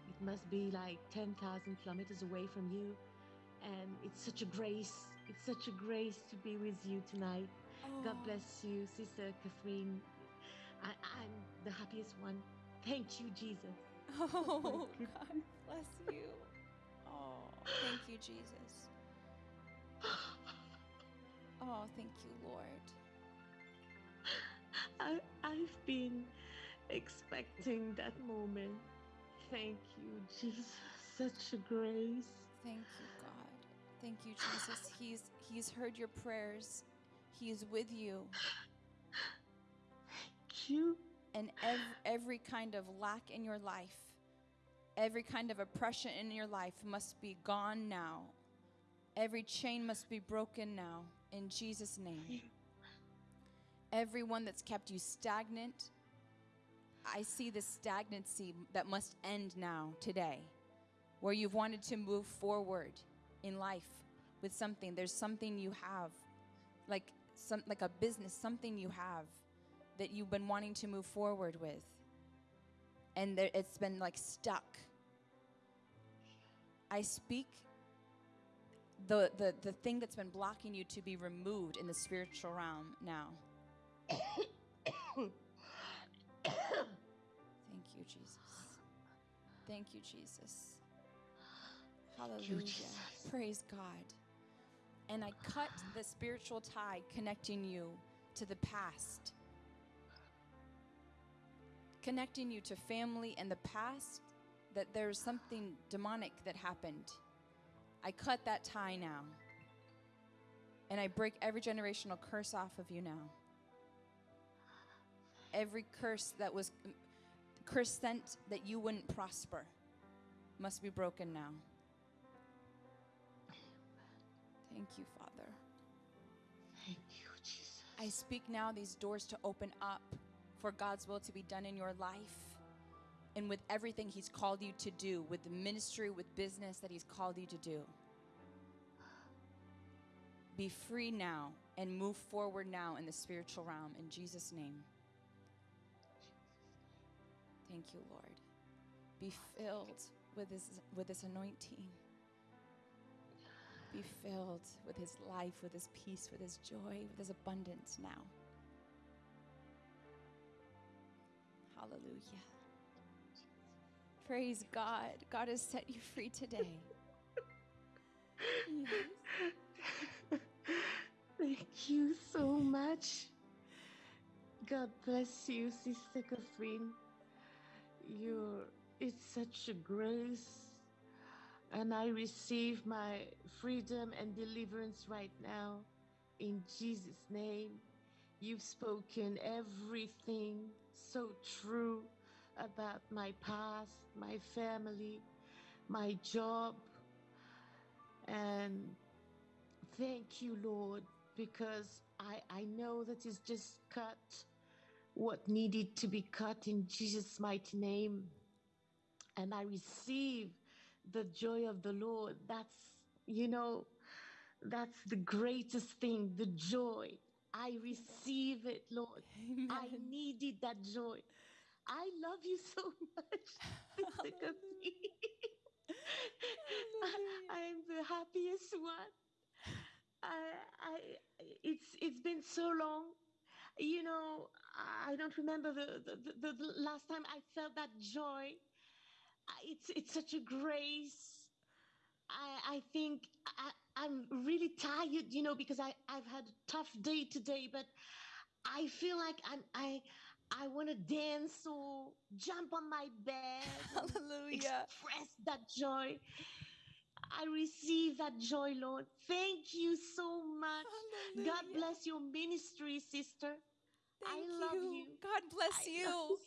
It must be like 10,000 kilometers away from you. And it's such a grace. It's such a grace to be with you tonight. God Oh. bless you, Sister Catherine. I, I'm the happiest one. Thank you, Jesus. Oh. God bless you. Oh, thank you, Jesus. Oh, thank you, Lord. I, I've been expecting that moment. Thank you, Jesus. Such a grace. Thank you, God. Thank you, Jesus. He's He's heard your prayers. He is with you. Thank you. And every, every kind of lack in your life, every kind of oppression in your life must be gone now. Every chain must be broken now in Jesus' name. Everyone that's kept you stagnant, I see the stagnancy that must end now, today, where you've wanted to move forward in life with something. There's something you have, like some like a business, something you have that you've been wanting to move forward with, and there, it's been like stuck. I speak the, the the thing that's been blocking you to be removed in the spiritual realm now. Thank you, Jesus. Thank you, Jesus. Hallelujah. Jesus. Praise God. And I cut the spiritual tie connecting you to the past, connecting you to family and the past, that there's something demonic that happened. I cut that tie now. And I break every generational curse off of you now. Every curse that was curse sent that you wouldn't prosper must be broken now. Thank you, Father. Thank you, Jesus. I speak now these doors to open up for God's will to be done in your life and with everything He's called you to do, with the ministry, with business that He's called you to do. Be free now and move forward now in the spiritual realm in Jesus' name. Thank you, Lord. Be filled with His, with His anointing. Be filled with His life, with His peace, with His joy, with His abundance now. Hallelujah. Praise God. God has set you free today. Yes. Thank you so much. God bless you, Sister Catherine. You're, it's such a grace. And I receive my freedom and deliverance right now in Jesus' name. You've spoken everything so true about my past, my family, my job. And thank you, Lord, because I, I know that it's just cut what needed to be cut in Jesus' mighty name. And I receive the joy of the Lord. That's, you know, that's the greatest thing, the joy. I receive it, Lord. I needed that joy. I love you so much, Catherine. Hallelujah. I am the happiest one. I, I, it's it's been so long. You know, I don't remember the, the, the, the last time I felt that joy. It's it's such a grace. I I think I, I'm really tired, you know, because I I've had a tough day today, but I feel like I'm I I want to dance or jump on my bed. Hallelujah. Express that joy. I receive that joy, Lord. Thank you so much. God bless your ministry, sister. I Thank love you. you. God bless I you. so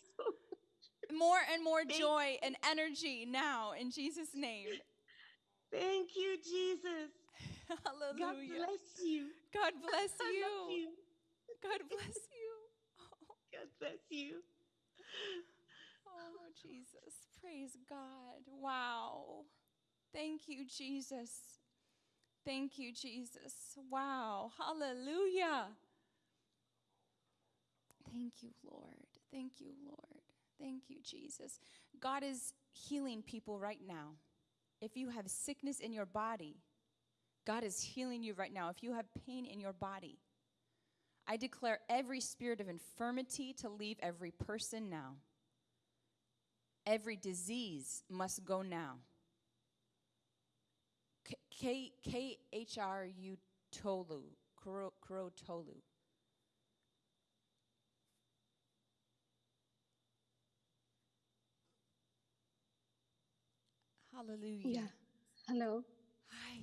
More and more Thank joy and energy now in Jesus' name. Thank you, Jesus. Hallelujah. God Hallelujah. bless you. God bless I you. you. God bless you. God bless you. oh, Jesus. Praise God. Wow. Thank you, Jesus. Thank you, Jesus. Wow. Hallelujah. Thank you, Lord. Thank you, Lord. Thank you, Jesus. God is healing people right now. If you have sickness in your body, God is healing you right now. If you have pain in your body, I declare every spirit of infirmity to leave every person now. Every disease must go now. K- H R U Tolu, Kuro Tolu. Hallelujah. Yeah. Hello. Hi.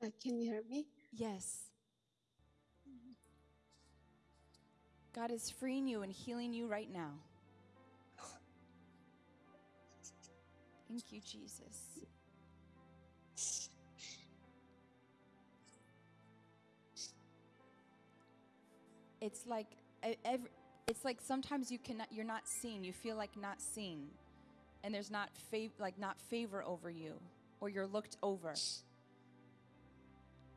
Can you hear me? Yes. God is freeing you and healing you right now. Thank you, Jesus. It's like every, it's like sometimes you cannot you're not seen. You feel like not seen. And there's not fav- like not favor over you or you're looked over.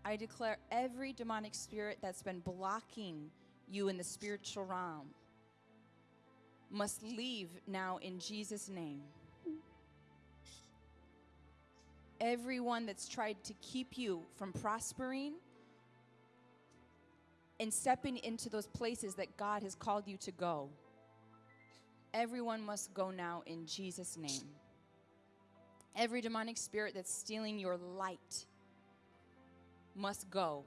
I declare every demonic spirit that's been blocking you in the spiritual realm must leave now in Jesus' name. Everyone that's tried to keep you from prospering and stepping into those places that God has called you to go, everyone must go now in Jesus' name. Every demonic spirit that's stealing your light must go.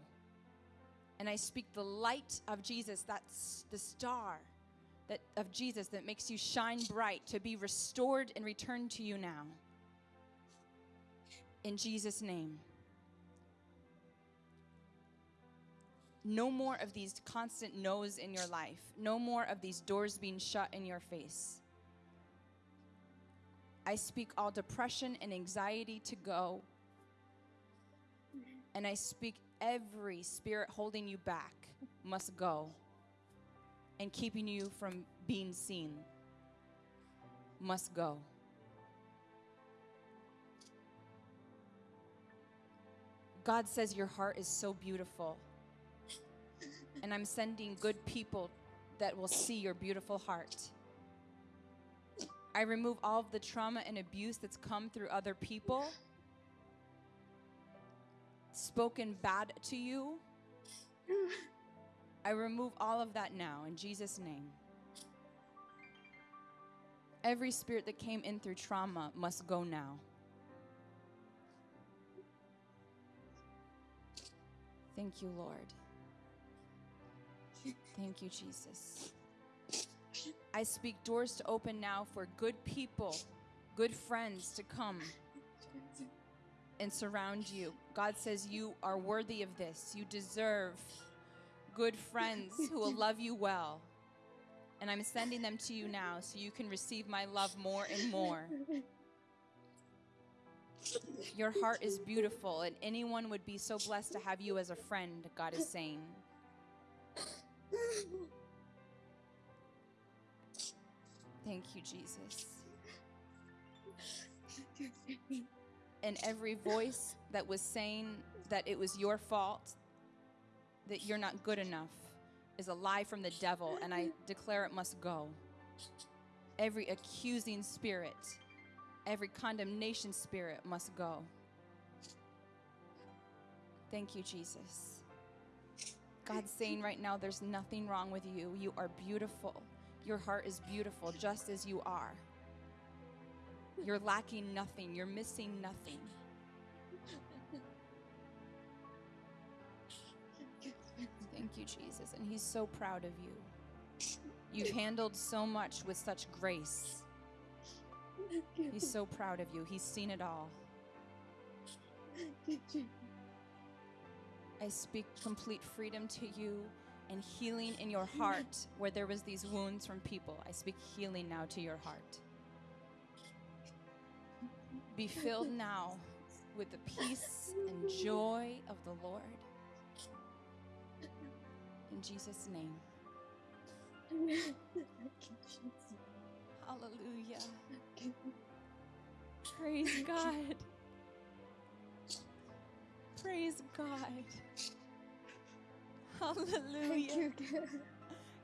And I speak the light of Jesus, that's the star that of Jesus that makes you shine bright to be restored and returned to you now. In Jesus name. No more of these constant no's in your life. No more of these doors being shut in your face. I speak all depression and anxiety to go. And I speak every spirit holding you back must go and keeping you from being seen must go. God says your heart is so beautiful. And I'm sending good people that will see your beautiful heart. I remove all of the trauma and abuse that's come through other people, spoken bad to you. I remove all of that now in Jesus' name. Every spirit that came in through trauma must go now. Thank you, Lord. Thank you, Jesus. I speak doors to open now for good people, good friends to come and surround you. God says you are worthy of this. You deserve good friends who will love you well. And I'm sending them to you now so you can receive my love more and more. Your heart is beautiful, and anyone would be so blessed to have you as a friend, God is saying. Thank you, Jesus. And every voice that was saying that it was your fault, that you're not good enough, is a lie from the devil, and I declare it must go. Every accusing spirit, every condemnation spirit must go. Thank you, Jesus. God's saying right now, there's nothing wrong with you. You are beautiful. Your heart is beautiful just as you are. You're lacking nothing, you're missing nothing. Thank you, Jesus. And He's so proud of you. You've handled so much with such grace. He's so proud of you. He's seen it all. I speak complete freedom to you and healing in your heart where there was these wounds from people. I speak healing now to your heart. Be filled now with the peace and joy of the Lord. In Jesus' name. Hallelujah. Praise God. Praise God. Hallelujah.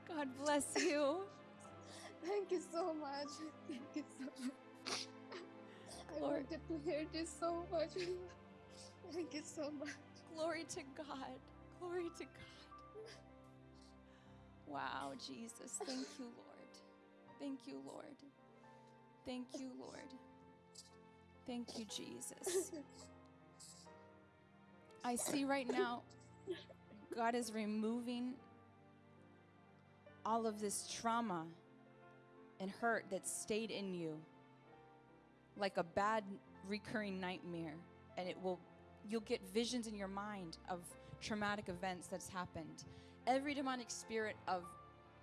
God bless you. Thank you so much. Thank you so much. I Lord. wanted to hear this so much. Thank you so much. Glory to God. Glory to God. Wow, Jesus. Thank you, Lord. Thank you, Lord. Thank you, Lord. Thank you, Jesus. I see right now God is removing all of this trauma and hurt that stayed in you like a bad recurring nightmare and it will you'll get visions in your mind of traumatic events that's happened. Every demonic spirit of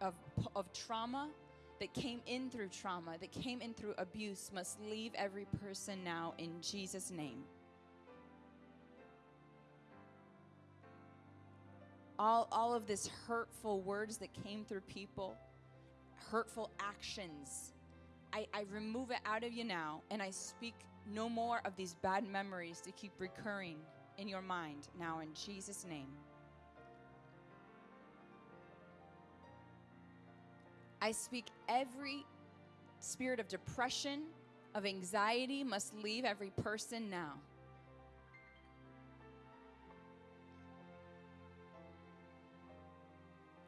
of of trauma that came in through trauma, that came in through abuse must leave every person now in Jesus name. all, all of this hurtful words that came through people, hurtful actions. I, I remove it out of you now, and I speak no more of these bad memories to keep recurring in your mind now in Jesus' name. I speak every spirit of depression, of anxiety must leave every person now.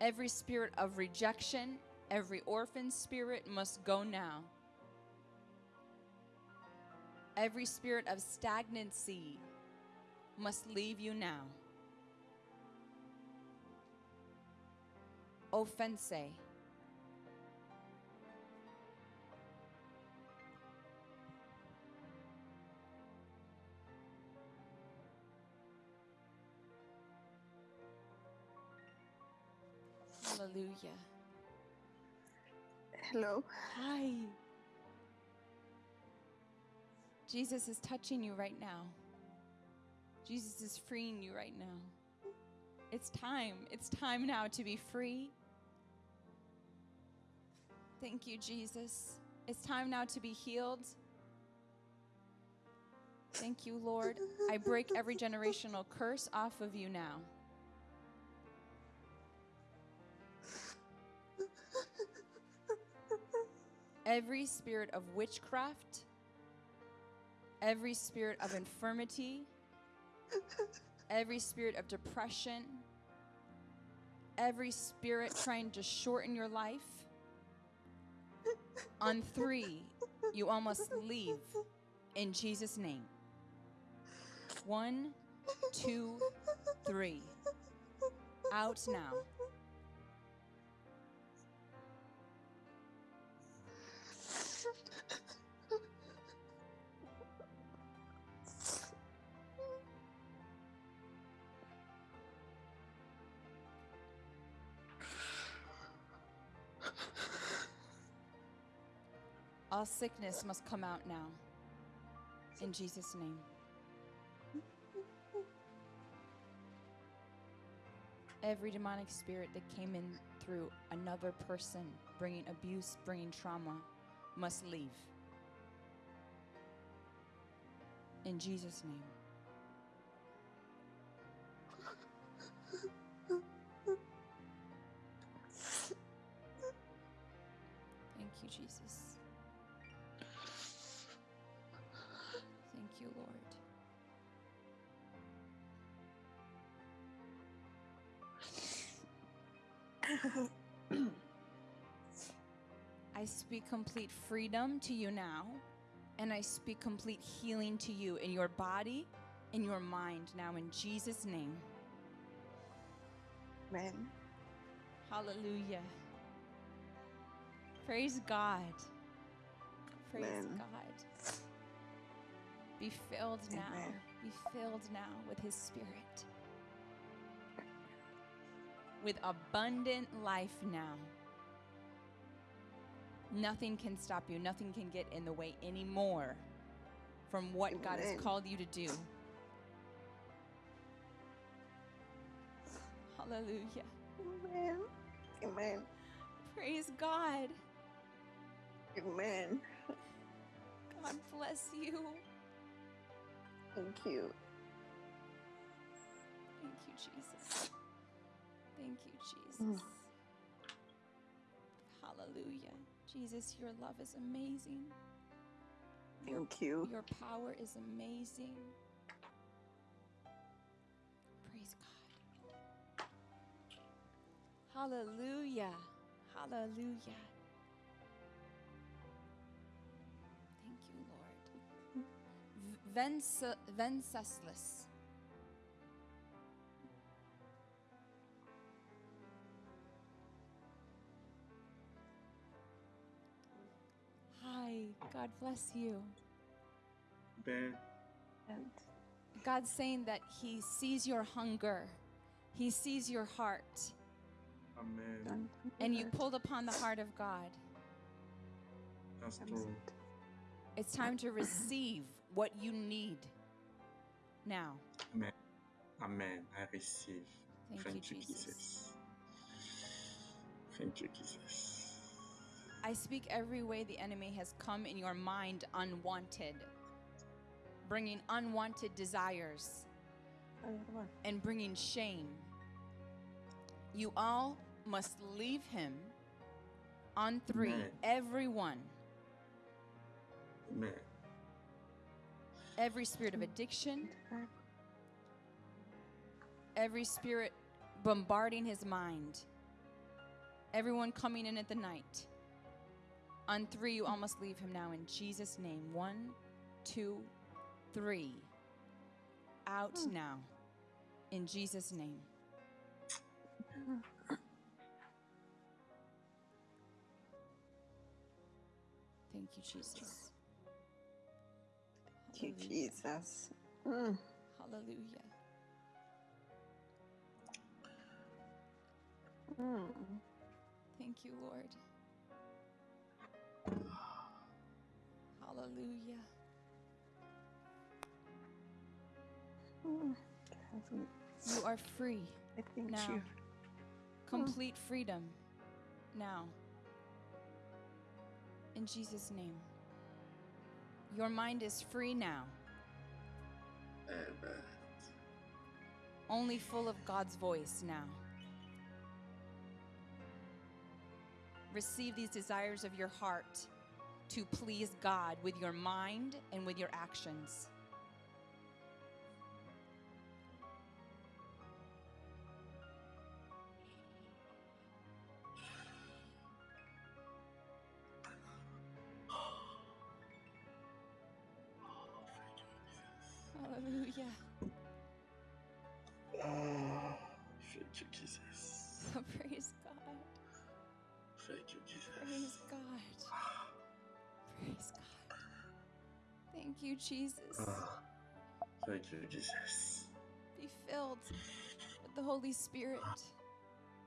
Every spirit of rejection, every orphan spirit must go now. Every spirit of stagnancy must leave you now. Offense. Hallelujah. Hello. Hi. Jesus is touching you right now. Jesus is freeing you right now. It's time. It's time now to be free. Thank you, Jesus. It's time now to be healed. Thank you, Lord. I break every generational curse off of you now. Every spirit of witchcraft, every spirit of infirmity, every spirit of depression, every spirit trying to shorten your life. On three, you almost leave in Jesus' name. One, two, three. Out now. All sickness must come out now. In Jesus' name. Every demonic spirit that came in through another person, bringing abuse, bringing trauma, must leave. In Jesus' name. Complete freedom to you now, and I speak complete healing to you in your body, in your mind now, in Jesus' name. Amen. Hallelujah. Praise God. Praise Amen. God. Be filled now. Amen. Be filled now with His Spirit. With abundant life now. Nothing can stop you, nothing can get in the way anymore from what God has called you to do. Hallelujah. Amen. Amen. Praise God. Amen. God bless you. Thank you. Thank you, Jesus. Thank you, Jesus. Mm. Jesus, your love is amazing. Your, Thank you. your power is amazing. Praise God. Hallelujah. Hallelujah. Thank you, Lord. Venceslas. God bless you. Ben, And God's saying that He sees your hunger, He sees your heart, Amen. and you pulled upon the heart of God. That's true. It's time to receive what you need now. Amen. Amen. I receive. Thank you, you, Jesus. Thank you, Jesus. I speak every way the enemy has come in your mind unwanted, bringing unwanted desires and bringing shame. You all must leave him on three. Amen. Everyone, Amen. every spirit of addiction, every spirit bombarding his mind, everyone coming in at the night. On three, you almost leave him now in Jesus' name. One, two, three. Out now in Jesus' name. Thank you, Jesus. Thank you, Hallelujah. Jesus. Mm. Hallelujah. Mm. Thank you, Lord. Hallelujah. Mm. You are free. I thank Now. you. Complete freedom. Now. In Jesus' name. Your mind is free now, Amen. only full of God's voice now. Receive these desires of your heart to please God with your mind and with your actions. Jesus. Ah, thank you, Jesus. Be filled with the Holy Spirit.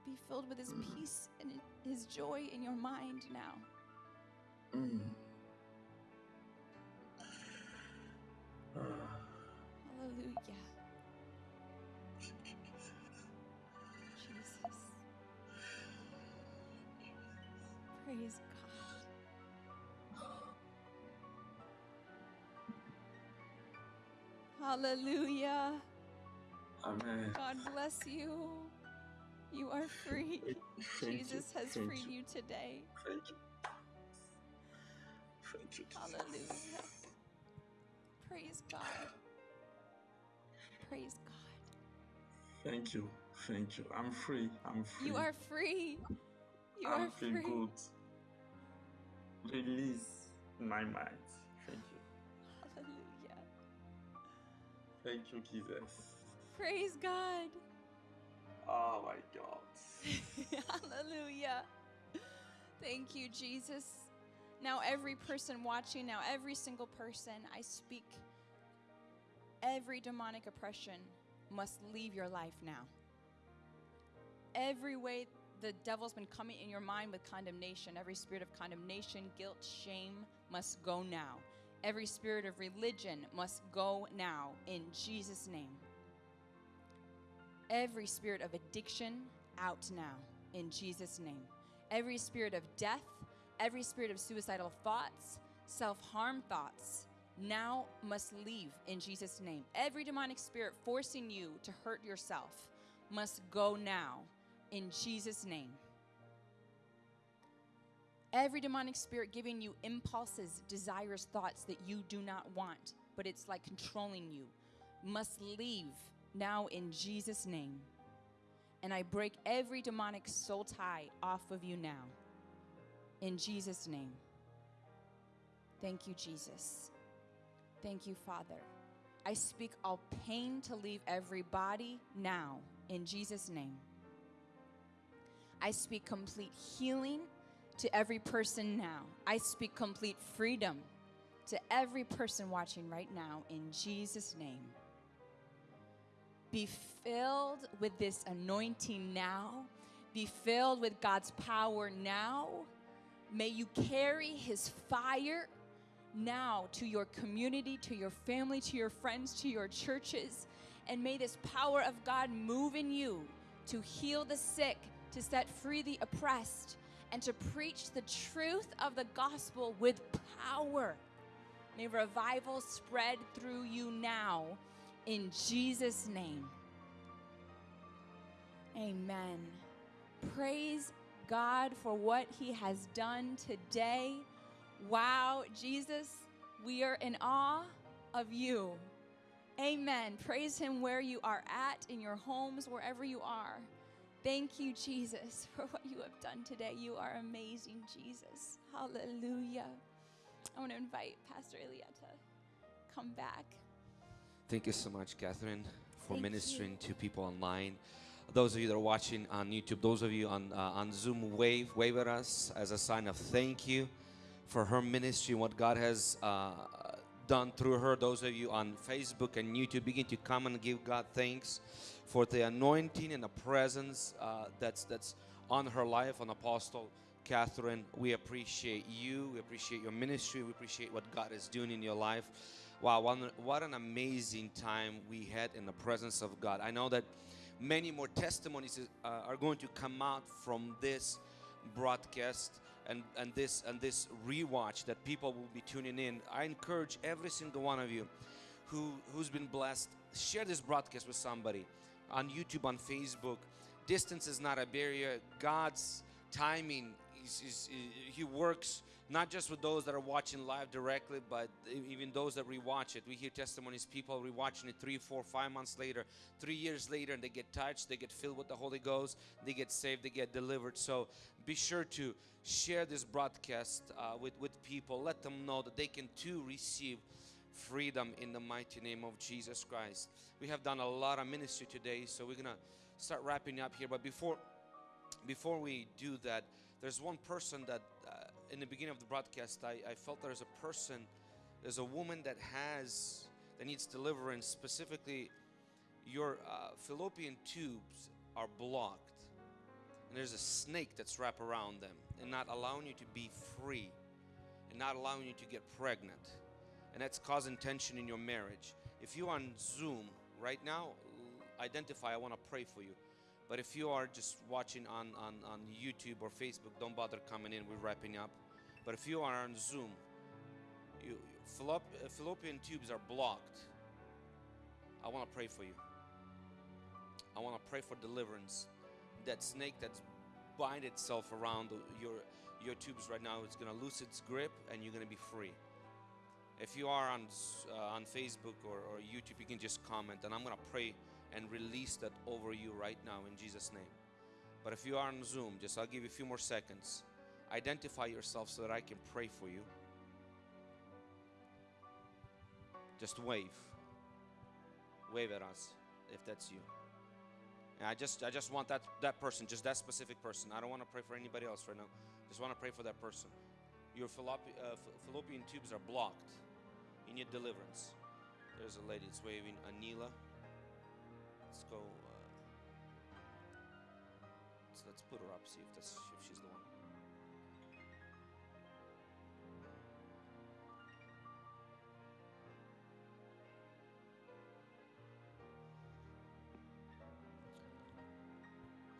Be filled with His peace and His joy in your mind now. Mm. Ah, Hallelujah. Jesus. Jesus. Praise Hallelujah. Amen. God bless you. You are free. Thank you, Jesus has thank freed you, you today. Thank you. Thank you, Hallelujah. Praise God. Praise God. Thank you. Thank you. I'm free. I'm free. You are free. You I'm are feel free. good. Release my mind. Thank you, Jesus. Praise God. Oh my God. Hallelujah. Thank you, Jesus. Now, every person watching, now, every single person, I speak, every demonic oppression must leave your life now. Every way the devil's been coming in your mind with condemnation, every spirit of condemnation, guilt, shame must go now. Every spirit of religion must go now in Jesus' name. Every spirit of addiction out now in Jesus' name. Every spirit of death, every spirit of suicidal thoughts, self harm thoughts now must leave in Jesus' name. Every demonic spirit forcing you to hurt yourself must go now in Jesus' name. Every demonic spirit giving you impulses, desires, thoughts that you do not want, but it's like controlling you, must leave now in Jesus' name. And I break every demonic soul tie off of you now. In Jesus' name. Thank you, Jesus. Thank you, Father. I speak all pain to leave every body now. In Jesus' name. I speak complete healing to every person now. I speak complete freedom to every person watching right now in Jesus' name. be filled with this anointing now. Be filled with God's power now. May you carry his fire now to your community, to your family, to your friends, to your churches. And may this power of God move in you to heal the sick, to set free the oppressed, and to preach the truth of the gospel with power. May revival spread through you now in Jesus' name. Amen. Praise God for what He has done today. Wow, Jesus, we are in awe of you. Amen. Praise Him where you are at, in your homes, wherever you are. Thank you, Jesus, for what you have done today. You are amazing, Jesus. Hallelujah. I want to invite Pastor Elia to come back. Thank you so much, Catherine, for Thank ministering to people online. Those of you that are watching on YouTube, those of you on, uh, on Zoom, wave, wave at us as a sign of thank you for her ministry and what God has uh, done through her. Those of you on Facebook and YouTube, begin to come and give God thanks for the anointing and the presence uh, that's that's on her life, on Apostle Catherine. We appreciate you. We appreciate your ministry. We appreciate what God is doing in your life. Wow, what an, amazing time we had in the presence of God. I know that many more testimonies uh, are going to come out from this broadcast and, and this and this rewatch that people will be tuning in. I encourage every single one of you who who's been blessed, share this broadcast with somebody on YouTube, on Facebook. Distance is not a barrier. God's timing is, He works not just with those that are watching live directly, but even those that rewatch it. We hear testimonies, people rewatching it three, four, five months later, three years later, and they get touched, they get filled with the Holy Ghost, they get saved, they get delivered. So be sure to share this broadcast uh, with, with people. Let them know that they can too receive freedom in the mighty name of Jesus Christ. We have done a lot of ministry today, so we're gonna start wrapping up here. But before before we do that, there's one person that uh, in the beginning of the broadcast, I, I felt there's a person, there's a woman that has that needs deliverance. Specifically, your uh, fallopian tubes are blocked, and there's a snake that's wrapped around them and not allowing you to be free, and not allowing you to get pregnant, and that's causing tension in your marriage. If you're on Zoom right now, identify. I want to pray for you. But if you are just watching on, on, on YouTube or Facebook, don't bother coming in. We're wrapping up. But if you are on Zoom, you, uh, fallopian tubes are blocked. I want to pray for you. I want to pray for deliverance. That snake that's bind itself around your your tubes right now is going to lose its grip and you're going to be free. If you are on uh, on Facebook or, or YouTube, you can just comment, and I'm going to pray and release that over you right now in Jesus' name. But if you are on Zoom, just I'll give you a few more seconds. Identify yourself so that I can pray for you. Just wave. Wave at us if that's you. And I just I just want that that person, just that specific person. I don't want to pray for anybody else right now. Just want to pray for that person. Your fallopi- uh, fallopian tubes are blocked. You need deliverance. There's a lady that's waving. Anila. Let's go. Uh, let's, let's put her up. See if that's if she's the one.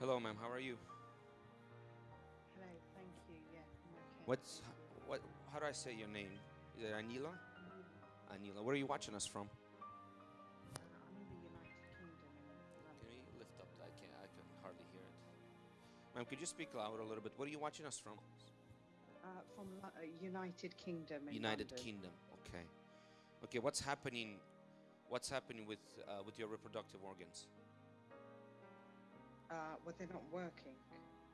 Hello, ma'am. How are you? Hello, thank you. Yeah, I'm okay. What's what? How do I say your name? Is it Anila? Anila. Where are you watching us from? I'm in the United Kingdom. Can we lift up? I can't. I can hardly hear it. Ma'am, could you speak louder a little bit? Where are you watching us from? Uh, from uh, United Kingdom in United London. Kingdom. Okay. Okay. What's happening? What's happening with uh, with your reproductive organs? Uh, well, they're not working.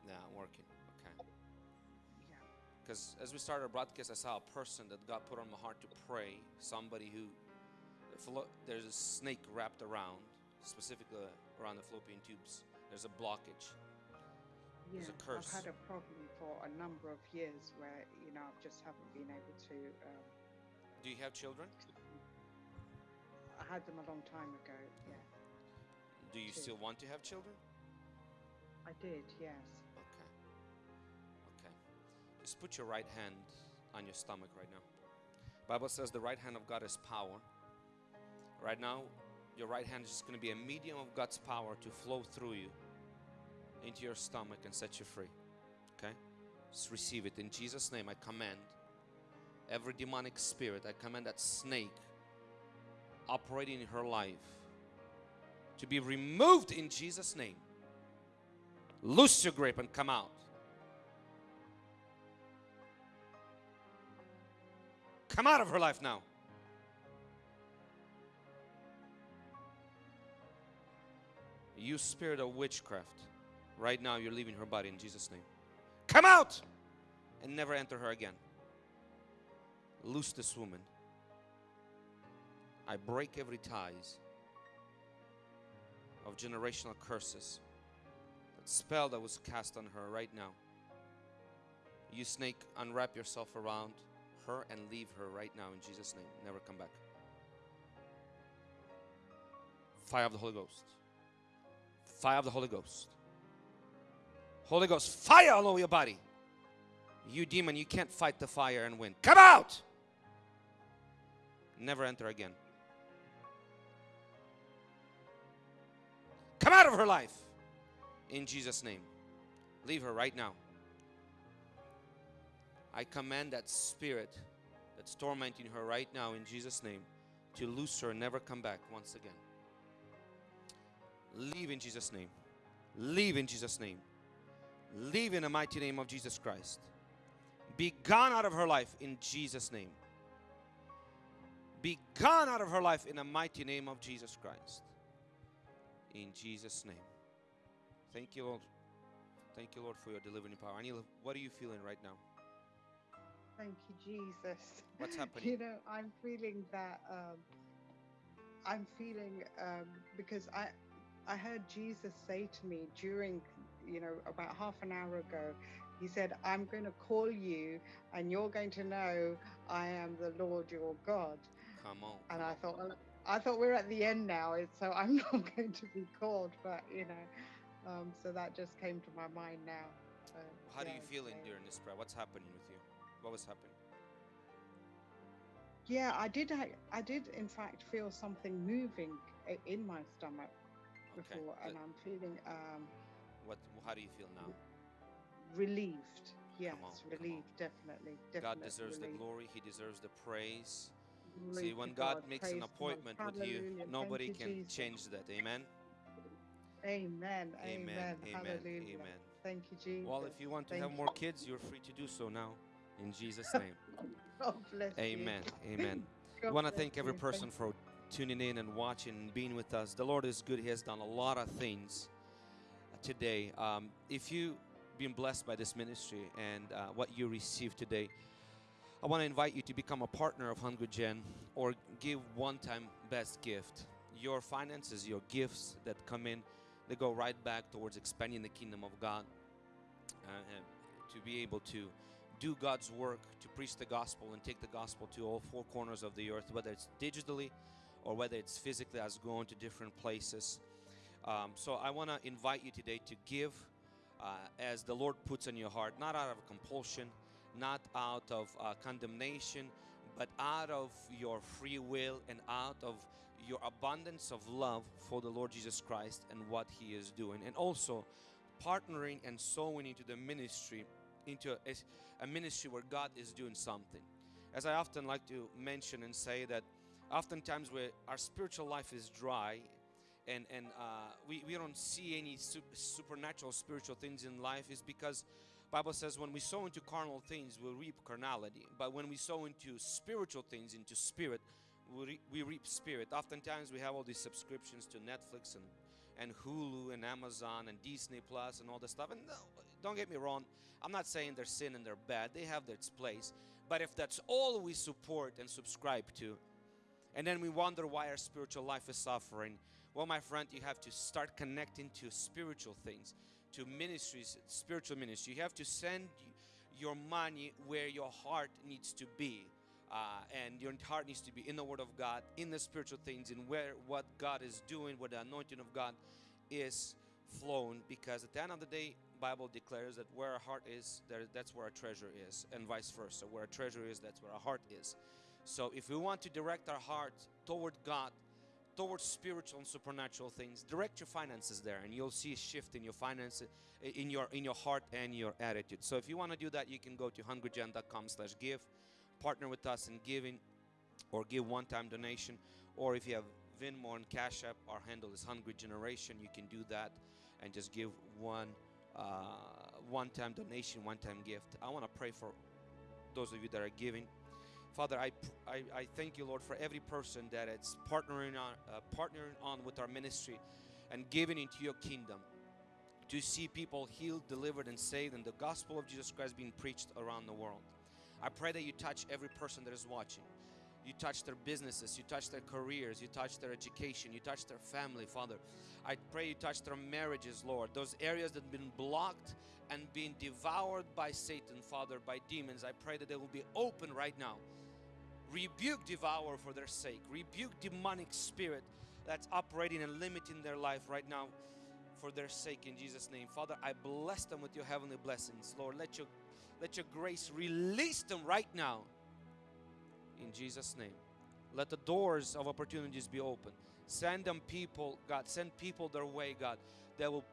Yeah, working. Okay. Because as we started our broadcast, I saw a person that God put on my heart to pray. Somebody who there's a snake wrapped around, specifically around the fallopian tubes. There's a blockage. Yeah, There's a curse. I've had a problem for a number of years where you know I just haven't been able to. Um, Do you have children? I had them a long time ago. Yeah. Do you two. still want to have children? I did, yes. Just put your right hand on your stomach right now. Bible says the right hand of God is power. Right now, your right hand is just going to be a medium of God's power to flow through you into your stomach and set you free. Okay? Just receive it. In Jesus' name, I command every demonic spirit, I command that snake operating in her life to be removed in Jesus' name. Loose your grip and come out. Come out of her life now. You spirit of witchcraft, right now you're leaving her body in Jesus' name. Come out and never enter her again. Loose this woman. I break every ties of generational curses. That spell that was cast on her right now. You snake, unwrap yourself around her and leave her right now in Jesus' name. Never come back. Fire of the Holy Ghost. Fire of the Holy Ghost. Holy Ghost, fire all over your body. You demon, you can't fight the fire and win. Come out! Never enter again. Come out of her life in Jesus' name. Leave her right now. I command that spirit that's tormenting her right now in Jesus' name to loose her and never come back once again. Leave in Jesus' name. Leave in Jesus' name. Leave in the mighty name of Jesus Christ. Be gone out of her life in Jesus' name. Be gone out of her life in the mighty name of Jesus Christ. In Jesus' name. Thank you, Lord. Thank you, Lord, for your delivering power. Anila, what are you feeling right now? Thank you, Jesus. What's happening? You know, I'm feeling that. Um, I'm feeling um, because I, I heard Jesus say to me during, you know, about half an hour ago. He said, "I'm going to call you, and you're going to know I am the Lord your God." Come on. And I thought, well, I thought we're at the end now, so I'm not going to be called. But you know, um, so that just came to my mind now. Uh, How do you feel in so- during this prayer? What's happening with you? What was happening? Yeah, I did. I, I did, in fact, feel something moving in my stomach Okay. before, and I'm feeling um, What? How do you feel now? relieved. Yes, on, relieved, definitely. God definite deserves the glory. He deserves the praise. Glory See, when God, God, makes an appointment with you. Thank nobody can Jesus. change that. Amen. Amen. Amen. Amen. Amen. Amen. Thank you, Jesus. Well, if you want to Thank have more kids, you're free to do so now. In Jesus' name. God bless you. Amen. Amen. I want to thank every person for tuning in and watching and being with us. The Lord is good. He has done a lot of things today. Um, if you've been blessed by this ministry and uh, what you received today, I want to invite you to become a partner of Hungry Gen or give one-time best gift. Your finances, your gifts that come in, they go right back towards expanding the kingdom of God uh, to be able to do God's work, to preach the gospel and take the gospel to all four corners of the earth, whether it's digitally or whether it's physically as going to different places. Um, so I want to invite you today to give uh, as the Lord puts in your heart, not out of compulsion, not out of uh, condemnation, but out of your free will and out of your abundance of love for the Lord Jesus Christ and what He is doing, and also partnering and sowing into the ministry, into a, a ministry where God is doing something. As I often like to mention and say that oftentimes where our spiritual life is dry and and uh, we, we don't see any su- supernatural spiritual things in life is because bible says when we sow into carnal things we reap carnality. But when we sow into spiritual things into spirit we, re- we reap spirit. Oftentimes we have all these subscriptions to netflix and and hulu and amazon and disney plus and all this stuff. And don't get me wrong i'm not saying they're sin and they're bad they have their place but if that's all we support and subscribe to and then we wonder why our spiritual life is suffering. Well, my friend, you have to start connecting to spiritual things, to ministries, spiritual ministry. You have to send your money where your heart needs to be. uh, and your heart needs to be in the Word of God, in the spiritual things, in where what God is doing, where the anointing of God is flowing. Because at the end of the day, Bible declares that where our heart is, there, that's where our treasure is, and vice versa. Where our treasure is, that's where our heart is. So if we want to direct our heart toward God, towards spiritual and supernatural things, direct your finances there, and you'll see a shift in your finances, in your in your heart and your attitude. So if you want to do that, you can go to hungrygen.com slash give partner with us in giving, or give one-time donation, or if you have Venmo and Cash App, our handle is Hungry Generation. You can do that and just give one uh, one-time donation, one-time gift. I want to pray for those of you that are giving. Father, I, I, I thank you, Lord, for every person that is partnering on, uh, partnering on with our ministry and giving into your kingdom to see people healed, delivered, and saved, and the gospel of Jesus Christ being preached around the world. I pray that you touch every person that is watching. You touch their businesses, you touch their careers, you touch their education, you touch their family, Father. I pray you touch their marriages, Lord. Those areas that have been blocked and being devoured by Satan, Father, by demons. I pray that they will be open right now rebuke devour for their sake rebuke demonic spirit that's operating and limiting their life right now for their sake in jesus name father i bless them with your heavenly blessings lord let your let your grace release them right now in jesus name let the doors of opportunities be open send them people god send people their way god that will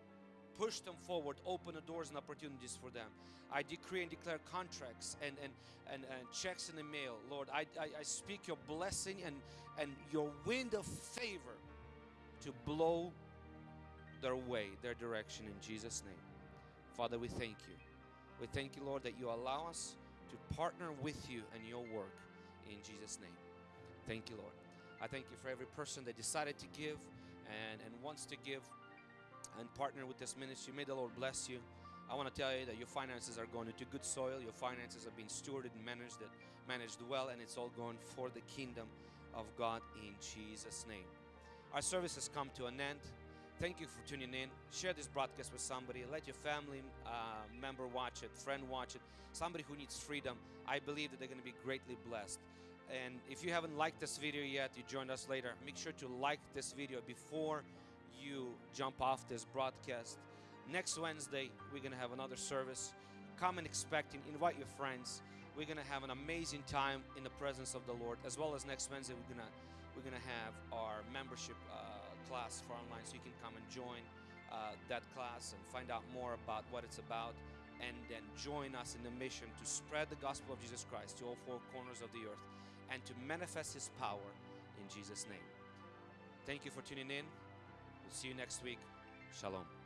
push them forward open the doors and opportunities for them I decree and declare contracts and, and, and, and checks in the mail. Lord, I, I, I speak your blessing and, and your wind of favor to blow their way, their direction in Jesus' name. Father, we thank you. We thank you, Lord, that you allow us to partner with you and your work in Jesus' name. Thank you, Lord. I thank you for every person that decided to give and, and wants to give and partner with this ministry. May the Lord bless you. I want to tell you that your finances are going into good soil. Your finances are being stewarded and managed, managed well, and it's all going for the kingdom of God in Jesus' name. Our service has come to an end. Thank you for tuning in. Share this broadcast with somebody. Let your family uh, member watch it, friend watch it, somebody who needs freedom. I believe that they're going to be greatly blessed. And if you haven't liked this video yet, you joined us later, make sure to like this video before you jump off this broadcast. Next Wednesday, we're going to have another service. Come and expecting, invite your friends. We're going to have an amazing time in the presence of the Lord. As well as next Wednesday, we're going to we're going to have our membership uh, class for online, so you can come and join uh, that class and find out more about what it's about, and then join us in the mission to spread the gospel of Jesus Christ to all four corners of the earth, and to manifest His power in Jesus' name. Thank you for tuning in. We'll see you next week. Shalom.